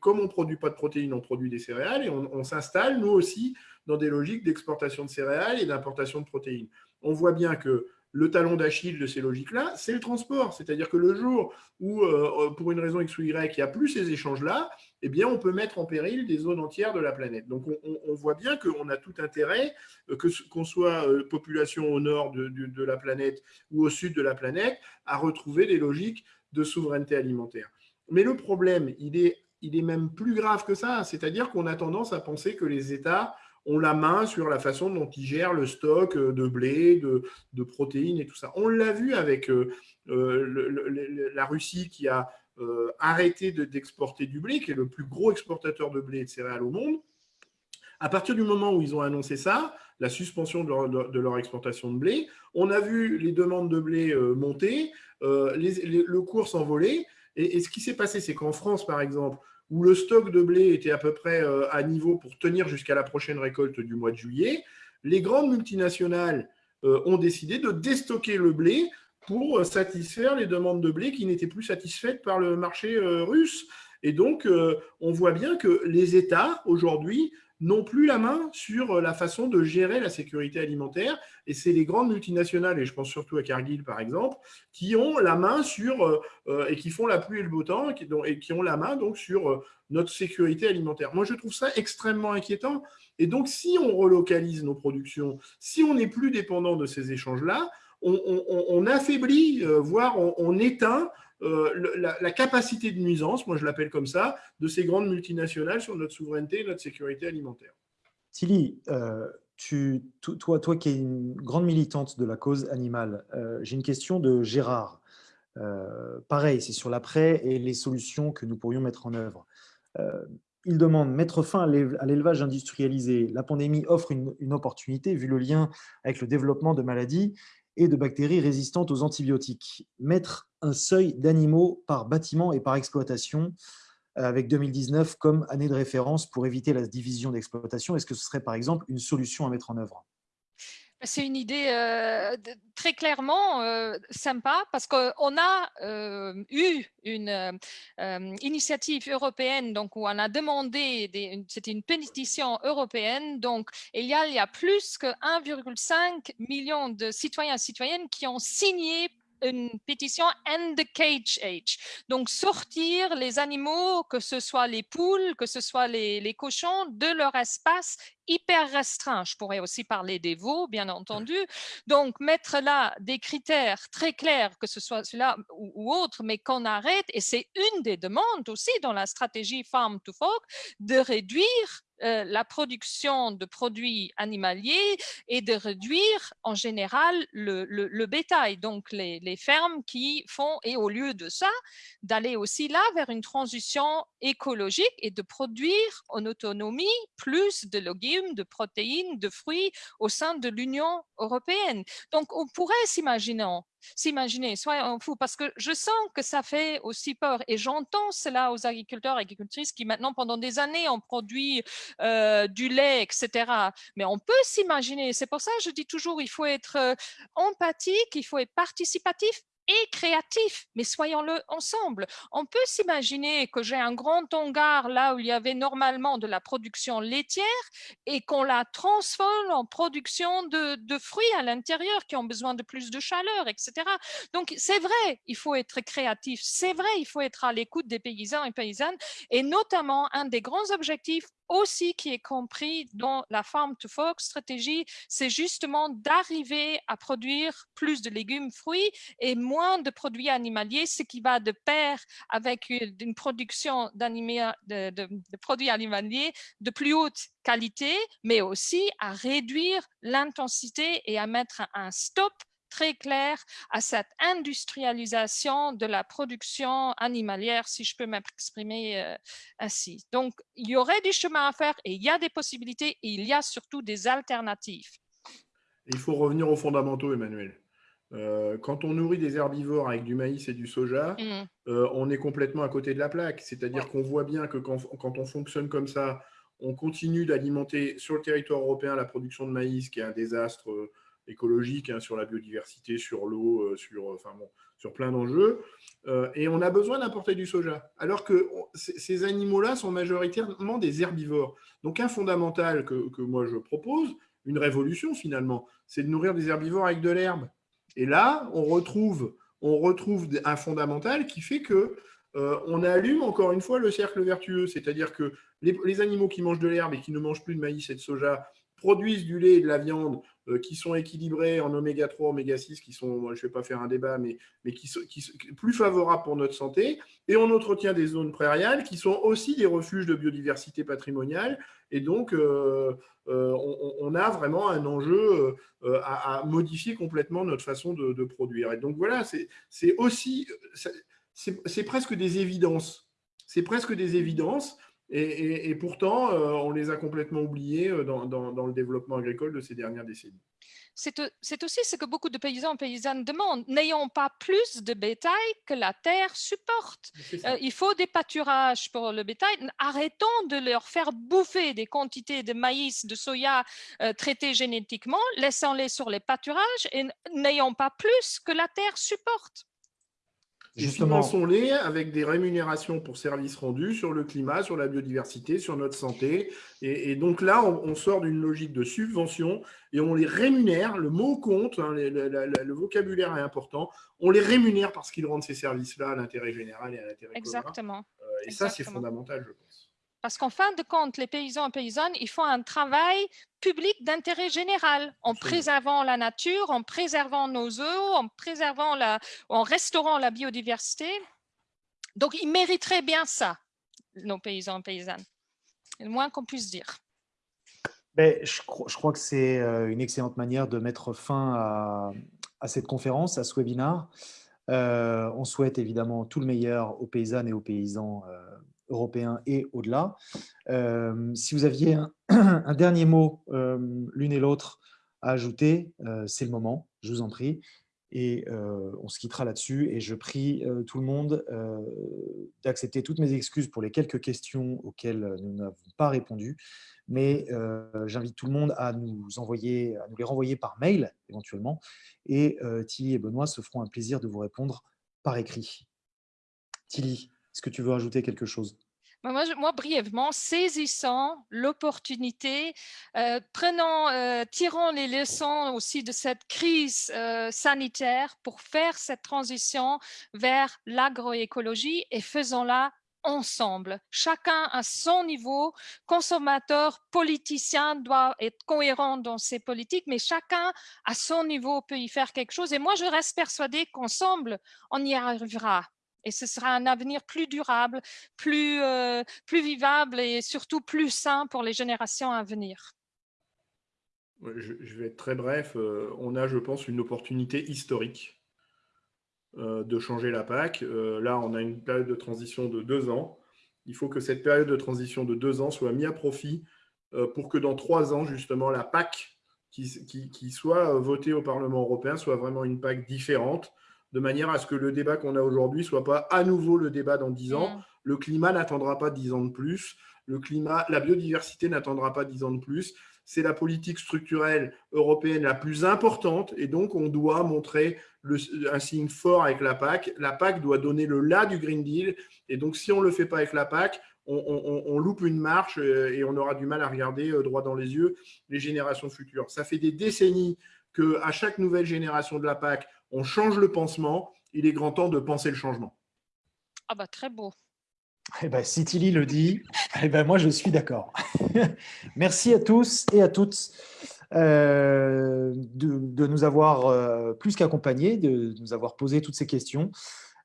comme on ne produit pas de protéines, on produit des céréales et on s'installe, nous aussi, dans des logiques d'exportation de céréales et d'importation de protéines. On voit bien que le talon d'Achille de ces logiques-là, c'est le transport. C'est-à-dire que le jour où, euh, pour une raison X ou Y, il n'y a plus ces échanges-là, eh bien, on peut mettre en péril des zones entières de la planète. Donc, on, voit bien qu'on a tout intérêt, euh, qu'on soit euh, population au nord de, la planète ou au sud de la planète, à retrouver des logiques de souveraineté alimentaire. Mais le problème, il est, même plus grave que ça. C'est-à-dire qu'on a tendance à penser que les États ont la main sur la façon dont ils gèrent le stock euh, de blé, de, protéines et tout ça. On l'a vu avec euh, euh, la Russie qui a arrêté d'exporter du blé, qui est le plus gros exportateur de blé et de céréales au monde. À partir du moment où ils ont annoncé ça, la suspension de leur, exportation de blé, on a vu les demandes de blé monter, le cours s'envoler. Et, ce qui s'est passé, c'est qu'en France, par exemple, où le stock de blé était à peu près euh, à niveau pour tenir jusqu'à la prochaine récolte du mois de juillet, les grandes multinationales euh, ont décidé de déstocker le blé pour euh, satisfaire les demandes de blé qui n'étaient plus satisfaites par le marché russe. Et donc, on voit bien que les États, aujourd'hui, n'ont plus la main sur la façon de gérer la sécurité alimentaire. Et c'est les grandes multinationales, et je pense surtout à Cargill par exemple, qui ont la main sur, et qui font la pluie et le beau temps, et qui ont la main donc sur notre sécurité alimentaire. Moi, je trouve ça extrêmement inquiétant. Et donc, si on relocalise nos productions, si on n'est plus dépendant de ces échanges-là, on, affaiblit, euh, voire on, éteint euh, la, capacité de nuisance, moi je l'appelle comme ça, de ces grandes multinationales sur notre souveraineté et notre sécurité alimentaire. Tilly, euh, toi, toi qui es une grande militante de la cause animale, j'ai une question de Gérard. pareil, c'est sur l'après et les solutions que nous pourrions mettre en œuvre. il demande mettre fin à l'élevage industrialisé. La pandémie offre une, opportunité vu le lien avec le développement de maladies et de bactéries résistantes aux antibiotiques. Mettre un seuil d'animaux par bâtiment et par exploitation euh, avec 2019 comme année de référence pour éviter la division d'exploitation, est-ce que ce serait par exemple une solution à mettre en œuvre? C'est une idée euh, très clairement euh, sympa parce qu'on a euh, eu une initiative européenne donc où on a demandé, c'était une pétition européenne, donc il y a, il y a plus que 1,5 million de citoyens et citoyennes qui ont signé une pétition End the Cage Age. Donc, sortir les animaux, que ce soit les poules, que ce soit les, les cochons, de leur espace hyper restreint. Je pourrais aussi parler des veaux, bien entendu. Donc, mettre là des critères très clairs, que ce soit cela ou, ou autre, mais qu'on arrête, et c'est une des demandes aussi dans la stratégie Farm to Fork, de réduire euh, la production de produits animaliers et de réduire en général le, bétail, donc les, les, fermes qui font, et au lieu de ça, d'aller aussi là vers une transition écologique et de produire en autonomie plus de légumes, de protéines, de fruits au sein de l'Union européenne. Donc on pourrait s'imaginer s'imaginer, soyons fous, parce que je sens que ça fait aussi peur et j'entends cela aux agriculteurs et agricultrices qui maintenant pendant des années ont produit du lait, etc. Mais on peut s'imaginer, c'est pour ça que je dis toujours, il faut être empathique, il faut être participatif et créatif, mais soyons-le ensemble. On peut s'imaginer que j'ai un grand hangar là où il y avait normalement de la production laitière et qu'on la transforme en production de, de fruits à l'intérieur qui ont besoin de plus de chaleur, etc. Donc, c'est vrai, il faut être créatif. C'est vrai, il faut être à l'écoute des paysans et paysannes. Et notamment, un des grands objectifs aussi qui est compris dans la Farm to Fork stratégie, c'est justement d'arriver à produire plus de légumes, fruits et moins de produits animaliers, ce qui va de pair avec une production de, de, produits animaliers de plus haute qualité, mais aussi à réduire l'intensité et à mettre un stop très clair à cette industrialisation de la production animalière, si je peux m'exprimer euh, ainsi. Donc, il y aurait du chemin à faire et il y a des possibilités et il y a surtout des alternatives. Il faut revenir aux fondamentaux, Emmanuel. Euh, quand on nourrit des herbivores avec du maïs et du soja, mmh. euh, on est complètement à côté de la plaque. C'est-à-dire qu'on voit bien que quand, quand, on fonctionne comme ça, on continue d'alimenter sur le territoire européen la production de maïs, qui est un désastre écologique, hein, sur la biodiversité, sur l'eau, euh, sur, enfin bon, plein d'enjeux. Euh, et on a besoin d'importer du soja. Alors que ces animaux-là sont majoritairement des herbivores. Donc un fondamental que, que moi je propose, une révolution finalement, c'est de nourrir des herbivores avec de l'herbe. Et là, on retrouve, on un fondamental qui fait que euh, on allume encore une fois le cercle vertueux, c'est-à-dire que les, animaux qui mangent de l'herbe et qui ne mangent plus de maïs et de soja produisent du lait et de la viande euh, qui sont équilibrés en oméga 3, oméga 6, qui sont, je ne vais pas faire un débat, mais, mais qui sont plus favorables pour notre santé. Et on entretient des zones prairiales qui sont aussi des refuges de biodiversité patrimoniale. Et donc, euh, euh, on, a vraiment un enjeu à, modifier complètement notre façon de, de produire. Et donc, voilà, c'est aussi, c'est presque des évidences. C'est presque des évidences. Et, pourtant, euh, on les a complètement oubliés euh, dans, le développement agricole de ces dernières décennies. C'est aussi ce que beaucoup de paysans et paysannes demandent. N'ayons pas plus de bétail que la terre supporte. Euh, il faut des pâturages pour le bétail. Arrêtons de leur faire bouffer des quantités de maïs, de soya traités génétiquement. Laissons-les sur les pâturages et n'ayons pas plus que la terre supporte. Finançons-les avec des rémunérations pour services rendus sur le climat, sur la biodiversité, sur notre santé. Et, donc là, on, sort d'une logique de subvention et on les rémunère. Le mot compte, hein, le, vocabulaire est important. On les rémunère parce qu'ils rendent ces services-là à l'intérêt général et à l'intérêt commun. Exactement. Euh, et ça, c'est fondamental, je pense. Parce qu'en fin de compte, les paysans et paysannes, ils font un travail public d'intérêt général en préservant la nature, en préservant nos eaux, en préservant la, en restaurant la biodiversité. Donc, ils mériteraient bien ça, nos paysans et paysannes. le moins qu'on puisse dire. Ben, je, crois, que c'est euh, une excellente manière de mettre fin à, cette conférence, à ce webinaire. Euh, on souhaite évidemment tout le meilleur aux paysannes et aux paysans euh, européen et au-delà. Euh, si vous aviez un, dernier mot, euh, l'une et l'autre, à ajouter, euh, c'est le moment, je vous en prie. Et on se quittera là-dessus. Et je prie tout le monde d'accepter toutes mes excuses pour les quelques questions auxquelles nous n'avons pas répondu. Mais j'invite tout le monde à nous, envoyer, à nous les renvoyer par mail, éventuellement. Et Tilly et Benoît se feront un plaisir de vous répondre par écrit. Tilly est-ce que tu veux ajouter quelque chose? Bah, moi, brièvement, saisissant l'opportunité, euh, prenant, euh, tirant les leçons aussi de cette crise euh, sanitaire pour faire cette transition vers l'agroécologie et faisons-la ensemble. Chacun à son niveau, consommateur, politicien doit être cohérent dans ses politiques, mais chacun à son niveau peut y faire quelque chose. Et moi, je reste persuadée qu'ensemble, on y arrivera et ce sera un avenir plus durable, plus, euh, plus vivable et surtout plus sain pour les générations à venir. Je, vais être très bref. Euh, on a, je pense, une opportunité historique euh, de changer la PAC. là, on a une période de transition de deux ans. Il faut que cette période de transition de deux ans soit mise à profit pour que dans trois ans, justement, la PAC qui, qui, qui soit votée au Parlement européen soit vraiment une PAC différente, de manière à ce que le débat qu'on a aujourd'hui ne soit pas à nouveau le débat dans dix ans. Mm. Le climat n'attendra pas dix ans de plus. Le climat, la biodiversité n'attendra pas dix ans de plus. C'est la politique structurelle européenne la plus importante et donc on doit montrer un signe fort avec la PAC. La PAC doit donner le là du Green Deal et donc si on ne le fait pas avec la PAC, on, loupe une marche euh, et on aura du mal à regarder euh, droit dans les yeux les générations futures. Ça fait des décennies qu'à chaque nouvelle génération de la PAC, on change le pansement, il est grand temps de penser le changement. Ah bah très beau. Eh ben, si Tilly le dit, eh ben, moi je suis d'accord. Merci à tous et à toutes euh, de, nous avoir euh, plus qu'accompagnés, de, nous avoir posé toutes ces questions.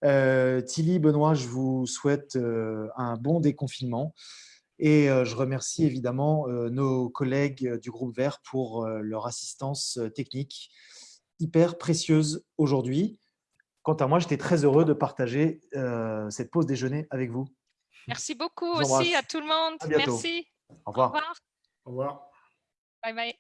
Euh, Tilly, Benoît, je vous souhaite un bon déconfinement. Et je remercie évidemment nos collègues du groupe Vert pour leur assistance technique hyper précieuse aujourd'hui. Quant à moi, j'étais très heureux de partager euh, cette pause déjeuner avec vous. Merci beaucoup aussi à tout le monde. Merci. Au revoir. Au revoir. Bye bye.